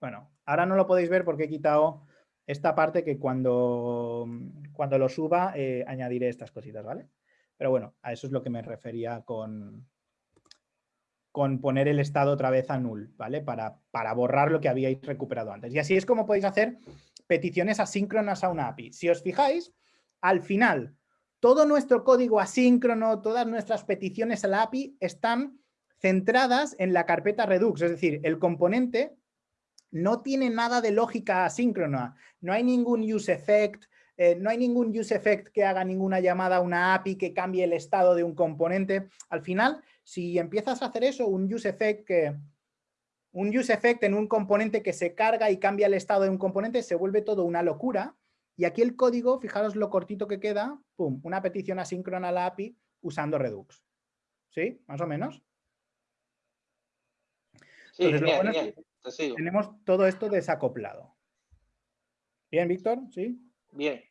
Bueno, ahora no lo podéis ver porque he quitado esta parte que cuando, cuando lo suba eh, añadiré estas cositas, ¿vale? Pero bueno, a eso es lo que me refería con, con poner el estado otra vez a null, ¿vale? Para, para borrar lo que habíais recuperado antes. Y así es como podéis hacer peticiones asíncronas a una API. Si os fijáis, al final, todo nuestro código asíncrono, todas nuestras peticiones a la API están centradas en la carpeta Redux, es decir, el componente no tiene nada de lógica asíncrona, no hay ningún use effect, eh, no hay ningún use effect que haga ninguna llamada a una API que cambie el estado de un componente. Al final, si empiezas a hacer eso, un use effect que, un use effect en un componente que se carga y cambia el estado de un componente, se vuelve todo una locura. Y aquí el código, fijaros lo cortito que queda, pum, una petición asíncrona a la API usando Redux. ¿Sí? Más o menos. Sí, tenemos todo esto desacoplado. ¿Bien, Víctor? ¿Sí? Bien.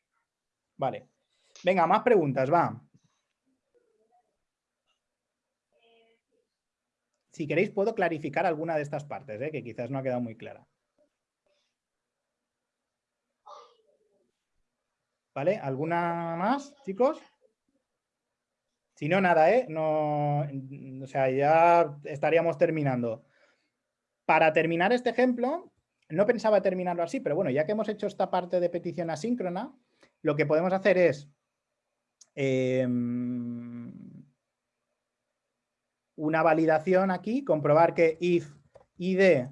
Vale. Venga, más preguntas, va. Si queréis puedo clarificar alguna de estas partes, ¿eh? que quizás no ha quedado muy clara. ¿Vale? ¿Alguna más, chicos? Si no, nada, ¿eh? No, o sea, ya estaríamos terminando. Para terminar este ejemplo, no pensaba terminarlo así, pero bueno, ya que hemos hecho esta parte de petición asíncrona, lo que podemos hacer es em, una validación aquí, comprobar que if id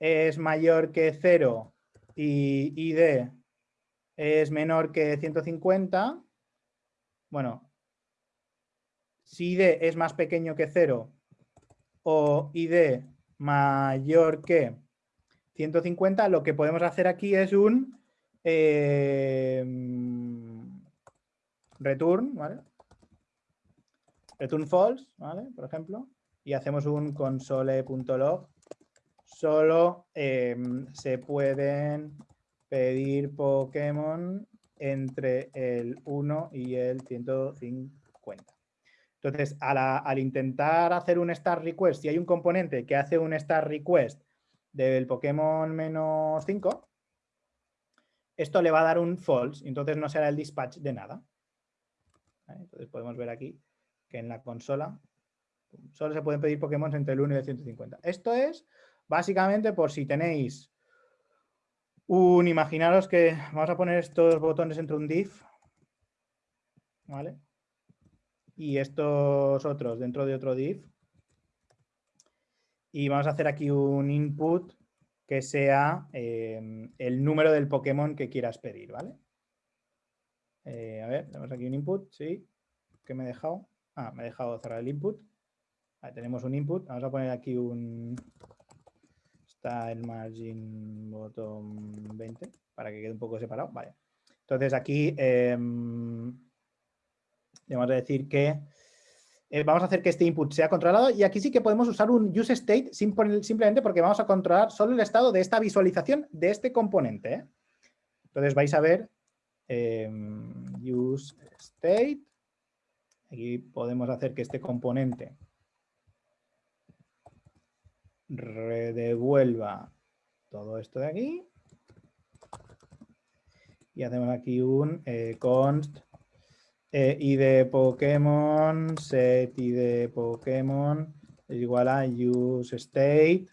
es mayor que 0 y id es menor que 150, bueno, si id es más pequeño que 0 o id mayor que 150, lo que podemos hacer aquí es un eh, return. Return false, ¿vale? Por ejemplo, y hacemos un console.log. Solo em, se pueden pedir Pokémon entre el 1 y el 150. Entonces, al intentar hacer un start request, si hay un componente que hace un start request del Pokémon menos 5, esto le va a dar un false, entonces no será el dispatch de nada. Entonces podemos ver aquí que en la consola solo se pueden pedir Pokémon entre el 1 y el 150. Esto es básicamente por si tenéis un, imaginaros que vamos a poner estos botones entre un div, ¿vale? Y estos otros dentro de otro div y vamos a hacer aquí un input que sea em, el número del Pokémon que quieras pedir, ¿vale? Eh, a ver, tenemos aquí un input, sí. ¿Qué me he dejado? Ah, me he dejado cerrar el input. Tenemos un input. Vamos a poner aquí un style margin bottom 20 para que quede un poco separado. Vale. Entonces aquí eh, vamos a decir que eh, vamos a hacer que este input sea controlado y aquí sí que podemos usar un use state simplemente porque vamos a controlar solo el estado de esta visualización de este componente. ¿eh? Entonces vais a ver em, use state. Aquí podemos hacer que este componente redevuelva todo esto de aquí. Y hacemos aquí un eh, const eh, y de Pokémon, set y de Pokémon es igual a use state,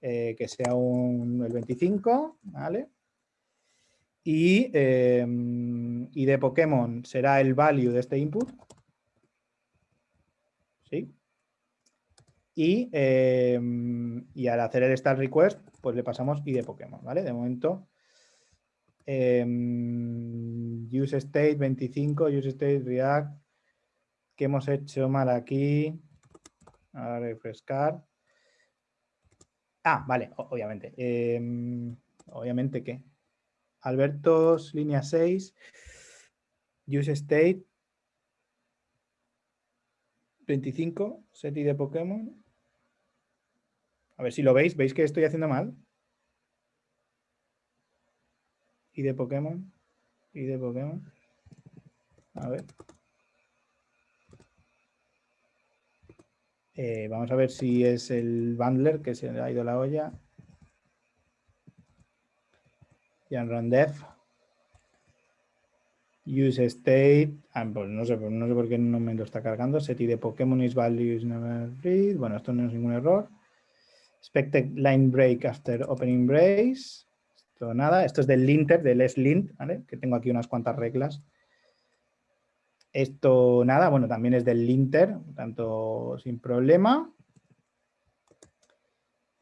eh, que sea un, el 25, ¿vale? Y, em, y de Pokémon será el value de este input. ¿Sí? Y, em, y al hacer el start request, pues le pasamos y de Pokémon, ¿vale? De momento Em, use state 25, use state React. ¿Qué hemos hecho mal aquí? A refrescar. Ah, vale, obviamente. Em, obviamente que Albertos, línea 6. Use state 25, set de Pokémon. A ver si lo veis. ¿Veis que estoy haciendo mal? y de Pokémon. Y de Pokémon. A ver. Eh, vamos a ver si es el bundler que se le ha ido la olla. Jan Def. Use state. Ah, pues no sé, pues no sé por qué no me lo está cargando. Set de Pokémon is values never read. Bueno, esto no es ningún error. Expected line break after opening brace nada, esto es del linter, del slint, ¿vale? Que tengo aquí unas cuantas reglas. Esto nada, bueno, también es del linter, tanto sin problema.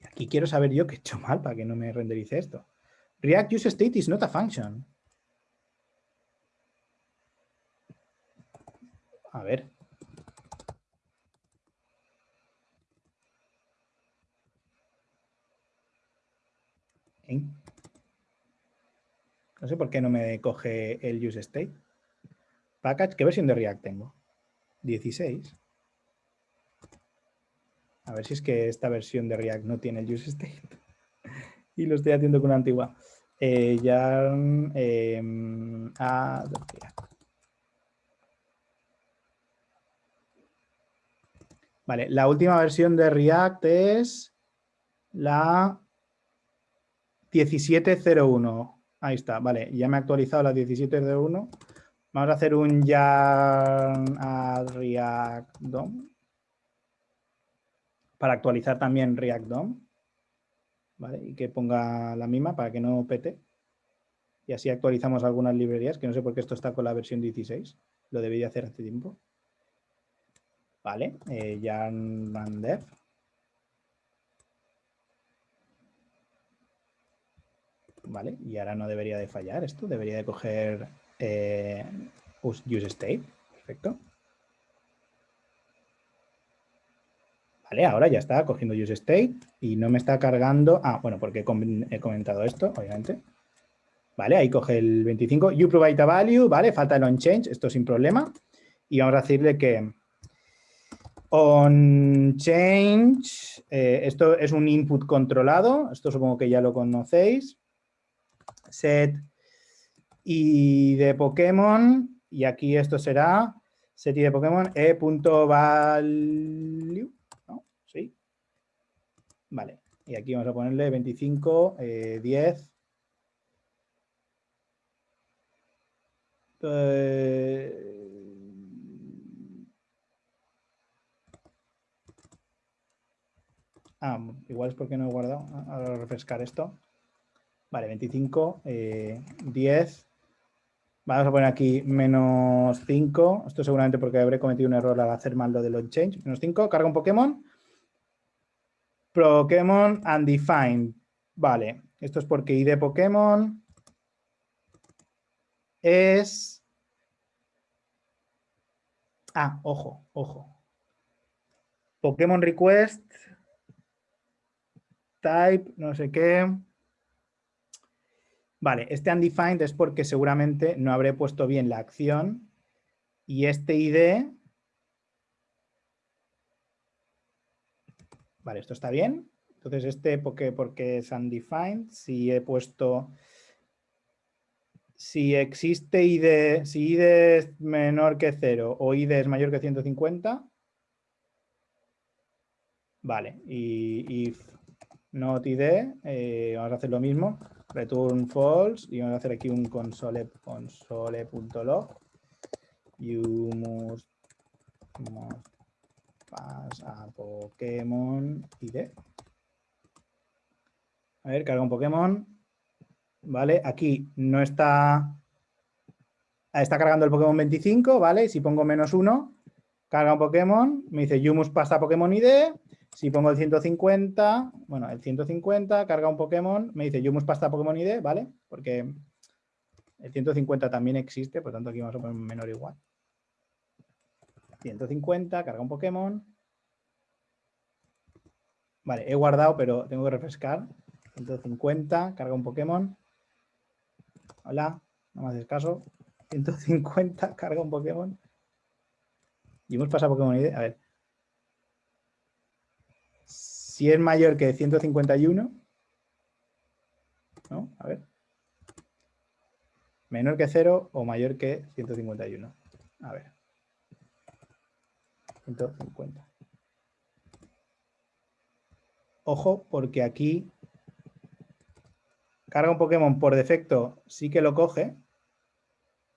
Y aquí quiero saber yo qué he hecho mal para que no me renderice esto. React use state is not a function. A ver. No sé por qué no me coge el use state. Package, ¿qué versión de React tengo? 16. A ver si es que esta versión de React no tiene el use state. (laughs) y lo estoy haciendo con una antigua. Eh, ya em, Vale, la última versión de React es la 17.01. Ahí está, vale, ya me he actualizado la 17.01. Vamos a hacer un yarn add React DOM para actualizar también React DOM. ¿Vale? Y que ponga la misma para que no pete. Y así actualizamos algunas librerías, que no sé por qué esto está con la versión 16. Lo debería hacer hace tiempo. Vale, eh, yarn dev. Vale, y ahora no debería de fallar esto, debería de coger eh, use state. Perfecto. Vale, ahora ya está cogiendo use state y no me está cargando. Ah, bueno, porque he comentado esto, obviamente. Vale, ahí coge el 25. You provide a value, vale, falta el on change, esto sin problema. Y vamos a decirle que on change, eh, esto es un input controlado, esto supongo que ya lo conocéis. Set y de Pokémon, y aquí esto será set y de Pokémon e.value, ¿no? Sí. Vale, y aquí vamos a ponerle 25, 10. Eh, ah, igual es porque no he guardado. Ahora refrescar esto. Vale, 25, 10. Vamos a poner aquí menos 5. Esto seguramente porque habré cometido un error al hacer mal lo de load change. Menos 5, carga un Pokémon. Pokémon undefined. Vale, esto es porque ID Pokémon es... Ah, ojo, ojo. Pokémon request, type, no sé qué. Vale, este undefined es porque seguramente no habré puesto bien la acción y este ID... Vale, esto está bien. Entonces este porque, porque es undefined, si he puesto... Si existe ID, si ID es menor que 0 o ID es mayor que 150, vale, y if not ID, eh, vamos a hacer lo mismo, return false y vamos a hacer aquí un console console.log you must, pass a Pokémon ID. A ver, carga un Pokémon. Vale, aquí no está... Está cargando el Pokémon 25, ¿vale? Si pongo menos 1, carga un Pokémon, me dice you must pass a Pokémon ID si pongo el 150, bueno, el 150 carga un Pokémon, me dice Yumus pasta Pokémon ID, ¿vale? Porque el 150 también existe, por tanto aquí vamos a poner menor igual. 150, carga un Pokémon. Vale, he guardado, pero tengo que refrescar. 150, carga un Pokémon. Hola, no me haces caso. 150, (laughs) carga un Pokémon. Y hemos pasado Pokémon ID. A ver, si es mayor que 151, ¿no? A ver. Menor que 0 o mayor que 151. A ver. 150. Ojo, porque aquí carga un Pokémon por defecto, sí que lo coge,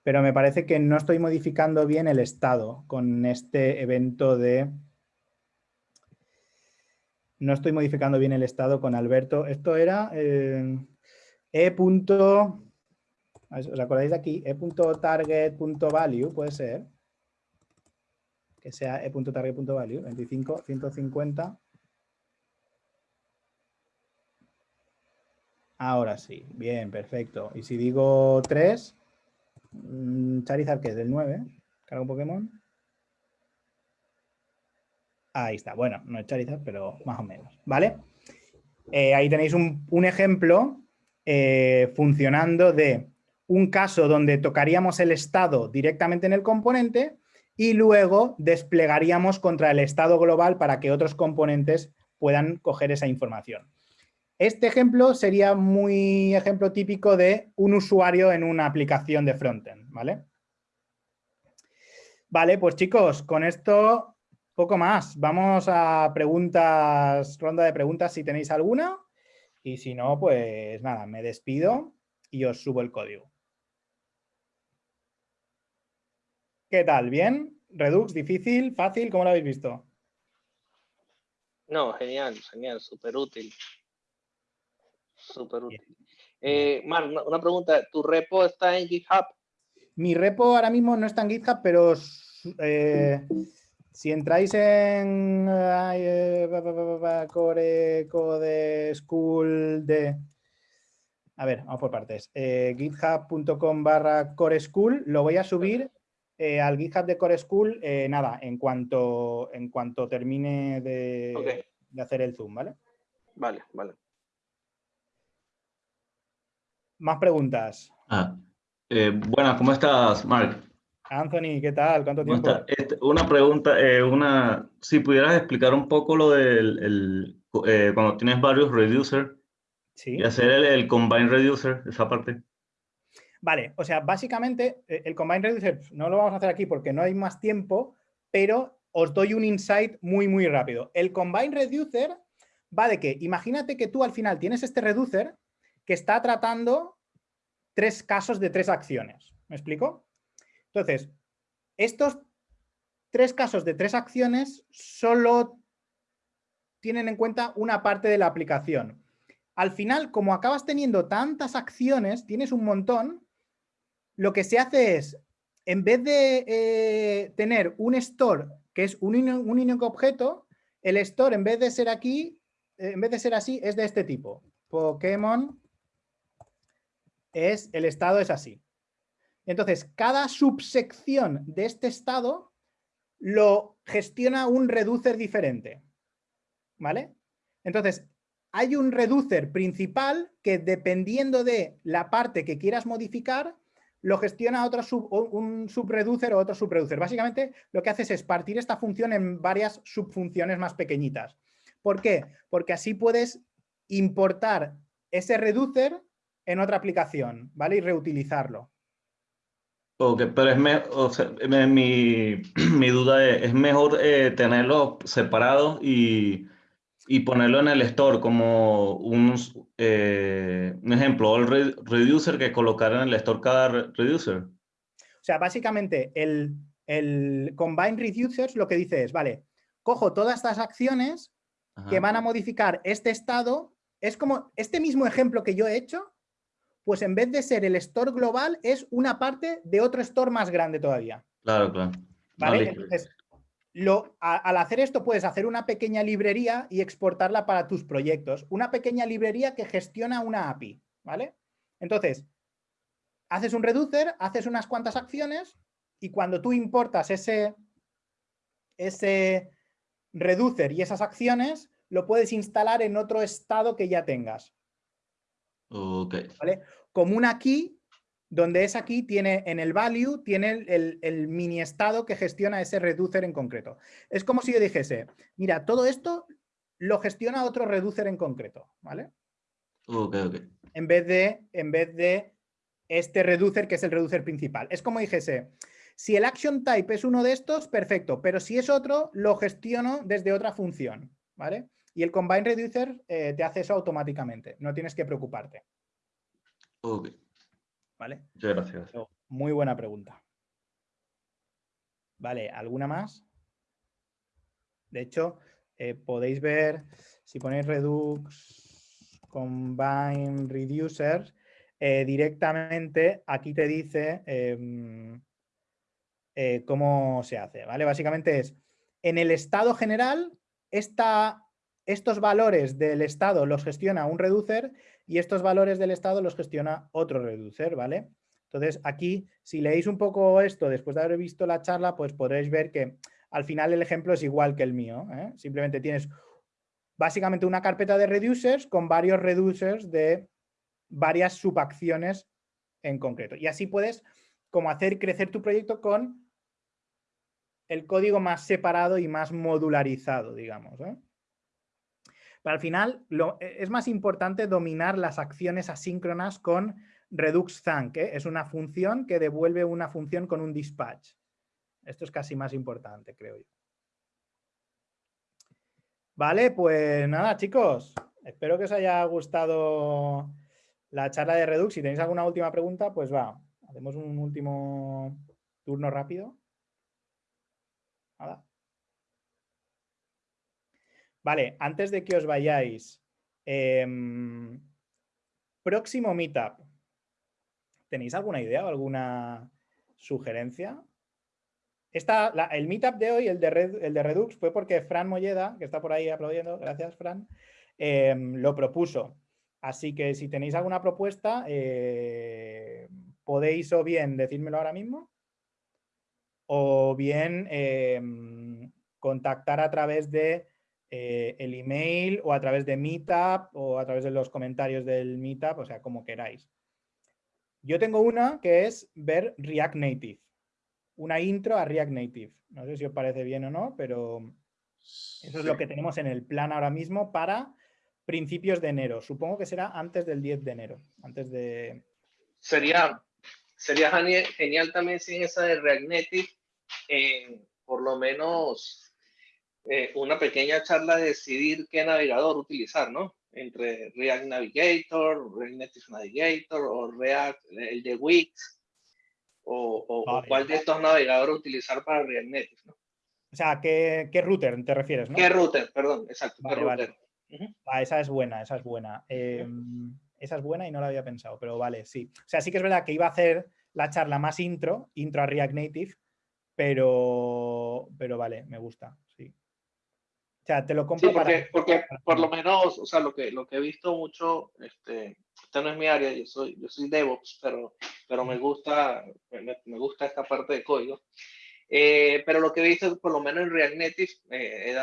pero me parece que no estoy modificando bien el estado con este evento de no estoy modificando bien el estado con Alberto. Esto era eh, e. ¿Os acordáis de aquí? e.target.value puede ser. Que sea e.target.value, 25, 150. Ahora sí, bien, perfecto. Y si digo 3, mm, Charizard, que es del 9, carga un Pokémon. Ahí está, bueno, no es Charizard, pero más o menos, ¿vale? Eh, ahí tenéis un, ejemplo eh, funcionando de un caso donde tocaríamos el estado directamente en el componente y luego desplegaríamos contra el estado global para que otros componentes puedan coger esa información. Este ejemplo sería muy ejemplo típico de un usuario en una aplicación de frontend, ¿vale? Vale, pues chicos, con esto poco más. Vamos a preguntas, ronda de preguntas si tenéis alguna. Y si no, pues nada, me despido y os subo el código. ¿Qué tal? ¿Bien? ¿Redux? ¿Difícil? ¿Fácil? ¿Cómo lo habéis visto? No, genial, genial, súper útil. Súper útil. Eh, Mar, una, pregunta. ¿Tu repo está en GitHub? Mi repo ahora mismo no está en GitHub, pero eh, si entráis en eh, Core Code School de... A ver, vamos por partes. Eh, github.com barra Core School, lo voy a subir eh, al GitHub de Core School, nada, en cuanto, en cuanto termine de, de hacer el Zoom, ¿vale? Vale, vale. Más preguntas. Ah, bueno, ¿cómo estás, Mark? Anthony, ¿qué tal? ¿Cuánto tiempo? Este, una pregunta, eh, una, si pudieras explicar un poco lo del, el, eh, cuando tienes varios reducers ¿Sí? y hacer el, el, combine reducer, esa parte. Vale, o sea, básicamente eh, el combine reducer no lo vamos a hacer aquí porque no hay más tiempo, pero os doy un insight muy, muy rápido. El combine reducer va de que, imagínate que tú al final tienes este reducer que está tratando tres casos de tres acciones. ¿Me explico? Entonces, estos tres casos de tres acciones solo tienen en cuenta una parte de la aplicación. Al final, como acabas teniendo tantas acciones, tienes un montón, lo que se hace es, en vez de eh, tener un store que es un, único objeto, el store en vez de ser aquí, eh, en vez de ser así, es de este tipo. Pokémon es, el estado es así. Entonces, cada subsección de este estado lo gestiona un reducer diferente. ¿Vale? Entonces, hay un reducer principal que dependiendo de la parte que quieras modificar, lo gestiona otro un subreducer o otro subreducer. Básicamente lo que haces es partir esta función en varias subfunciones más pequeñitas. ¿Por qué? Porque así puedes importar ese reducer en otra aplicación, ¿vale? Y reutilizarlo. Ok, pero es me, o sea, mi, (clears throat) mi, duda es, ¿es mejor eh, tenerlo separado y, y, ponerlo en el store como un, eh, un ejemplo, el reducer que colocar en el store cada reducer? O sea, básicamente el, el combine reducers lo que dice es, vale, cojo todas estas acciones Ajá. que van a modificar este estado, es como este mismo ejemplo que yo he hecho, pues en vez de ser el store global, es una parte de otro store más grande todavía. Claro, claro. ¿Vale? Entonces, lo, a, al hacer esto puedes hacer una pequeña librería y exportarla para tus proyectos. Una pequeña librería que gestiona una API, ¿vale? Entonces, haces un reducer, haces unas cuantas acciones y cuando tú importas ese, ese reducer y esas acciones, lo puedes instalar en otro estado que ya tengas. Okay. ¿Vale? Como una key, donde esa key tiene en el value, tiene el, el, el, mini estado que gestiona ese reducer en concreto. Es como si yo dijese, mira, todo esto lo gestiona otro reducer en concreto, ¿vale? Ok, ok. En vez de, en vez de este reducer que es el reducer principal. Es como dijese, si el action type es uno de estos, perfecto, pero si es otro, lo gestiono desde otra función, ¿vale? Y el Combine Reducer eh, te hace eso automáticamente, no tienes que preocuparte. Ok. ¿Vale? Muchas gracias. Muy buena pregunta. Vale, ¿alguna más? De hecho, eh, podéis ver, si ponéis Redux Combine Reducer, eh, directamente aquí te dice em, eh, cómo se hace, ¿vale? Básicamente es, en el estado general, esta estos valores del estado los gestiona un reducer y estos valores del estado los gestiona otro reducer, ¿vale? Entonces aquí, si leéis un poco esto después de haber visto la charla, pues podréis ver que al final el ejemplo es igual que el mío. ¿eh? Simplemente tienes básicamente una carpeta de reducers con varios reducers de varias subacciones en concreto. Y así puedes como hacer crecer tu proyecto con el código más separado y más modularizado, digamos. ¿eh? Pero al final lo, e, es más importante dominar las acciones asíncronas con Redux Thank. ¿eh? Es una función que devuelve una función con un dispatch. Esto es casi más importante, creo yo. Vale, pues nada, chicos. Espero que os haya gustado la charla de Redux. Si tenéis alguna última pregunta, pues va. Hacemos un último turno rápido. Nada. Vale, antes de que os vayáis, em, próximo meetup. ¿Tenéis alguna idea o alguna sugerencia? Esta, el meetup de hoy, el de, el de Redux, fue porque Fran Molleda, que está por ahí aplaudiendo, gracias Fran, em, lo propuso. Así que si tenéis alguna propuesta, eh, podéis o bien decírmelo ahora mismo o bien em, contactar a través de eh, el email o a través de Meetup o a través de los comentarios del Meetup, o sea, como queráis. Yo tengo una que es ver React Native, una intro a React Native. No sé si os parece bien o no, pero eso es lo que tenemos en el plan ahora mismo para principios de enero. Supongo que será antes del 10 de enero, antes de... Sería, sería genial también sin esa de React Native, eh, por lo menos eh, una pequeña charla de decidir qué navegador utilizar, ¿no? Entre React Navigator, React Native Navigator o React, el de Wix, o, cuál de estos navegadores utilizar para React Native, ¿no? O sea, ¿qué, ¿qué, router te refieres, no? ¿Qué router? Perdón, exacto. ¿qué router? Ah, esa es buena, esa es buena. Em, esa es buena y no la había pensado, pero vale, sí. O sea, sí que es verdad que iba a hacer la charla más intro, intro a React Native, pero, pero vale, me gusta, sí. O sea, te lo compro porque, porque por lo menos, o sea, lo que, lo que he visto mucho, este, esta no es mi área, yo soy, yo soy DevOps, pero, pero me, gusta, me, gusta esta parte de código. Eh, pero lo que he visto, por lo menos en React Native, eh,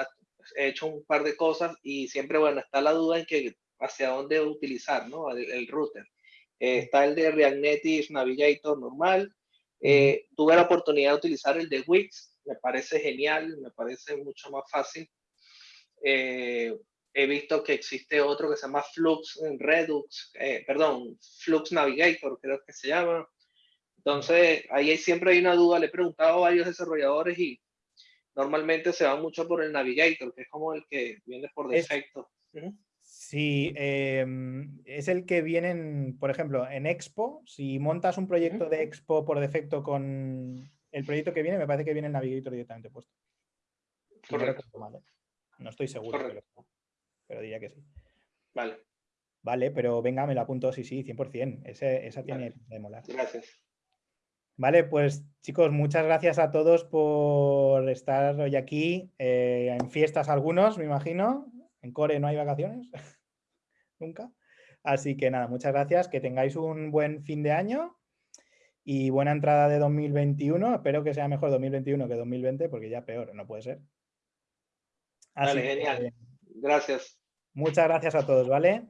he hecho un par de cosas y siempre, bueno, está la duda en que hacia dónde utilizar, ¿no? El, router. Eh, está el de React Native Navigator normal. Eh, tuve la oportunidad de utilizar el de Wix, me parece genial, me parece mucho más fácil. Eh, he visto que existe otro que se llama Flux Redux, perdón, Flux Navigator, creo que se llama. Entonces, ahí siempre hay una duda. Le he preguntado a varios desarrolladores y normalmente se va mucho por el Navigator, que es como el que viene por defecto. Sí, em, es el que viene, por ejemplo, en Expo, si montas un proyecto de Expo por defecto con el proyecto que viene, me parece que viene el Navigator directamente puesto. Correcto. No, estoy seguro, pero, diría que sí. Vale. Vale, pero venga, me lo apunto, sí, sí, 100%. esa tiene de molar. Gracias. Vale, pues chicos, muchas gracias a todos por estar hoy aquí. Eh, en fiestas algunos, me imagino. En Core no hay vacaciones. (laughs) Nunca. Así que nada, muchas gracias. Que tengáis un buen fin de año y buena entrada de 2021. Espero que sea mejor 2021 que 2020 porque ya peor, no puede ser. Así genial. Gracias. Muchas gracias a todos, ¿vale?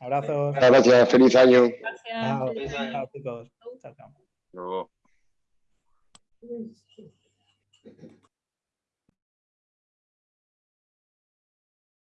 Abrazos. Gracias, feliz año. Gracias. Feliz año. Chao, chicos. Chao, chao. Luego.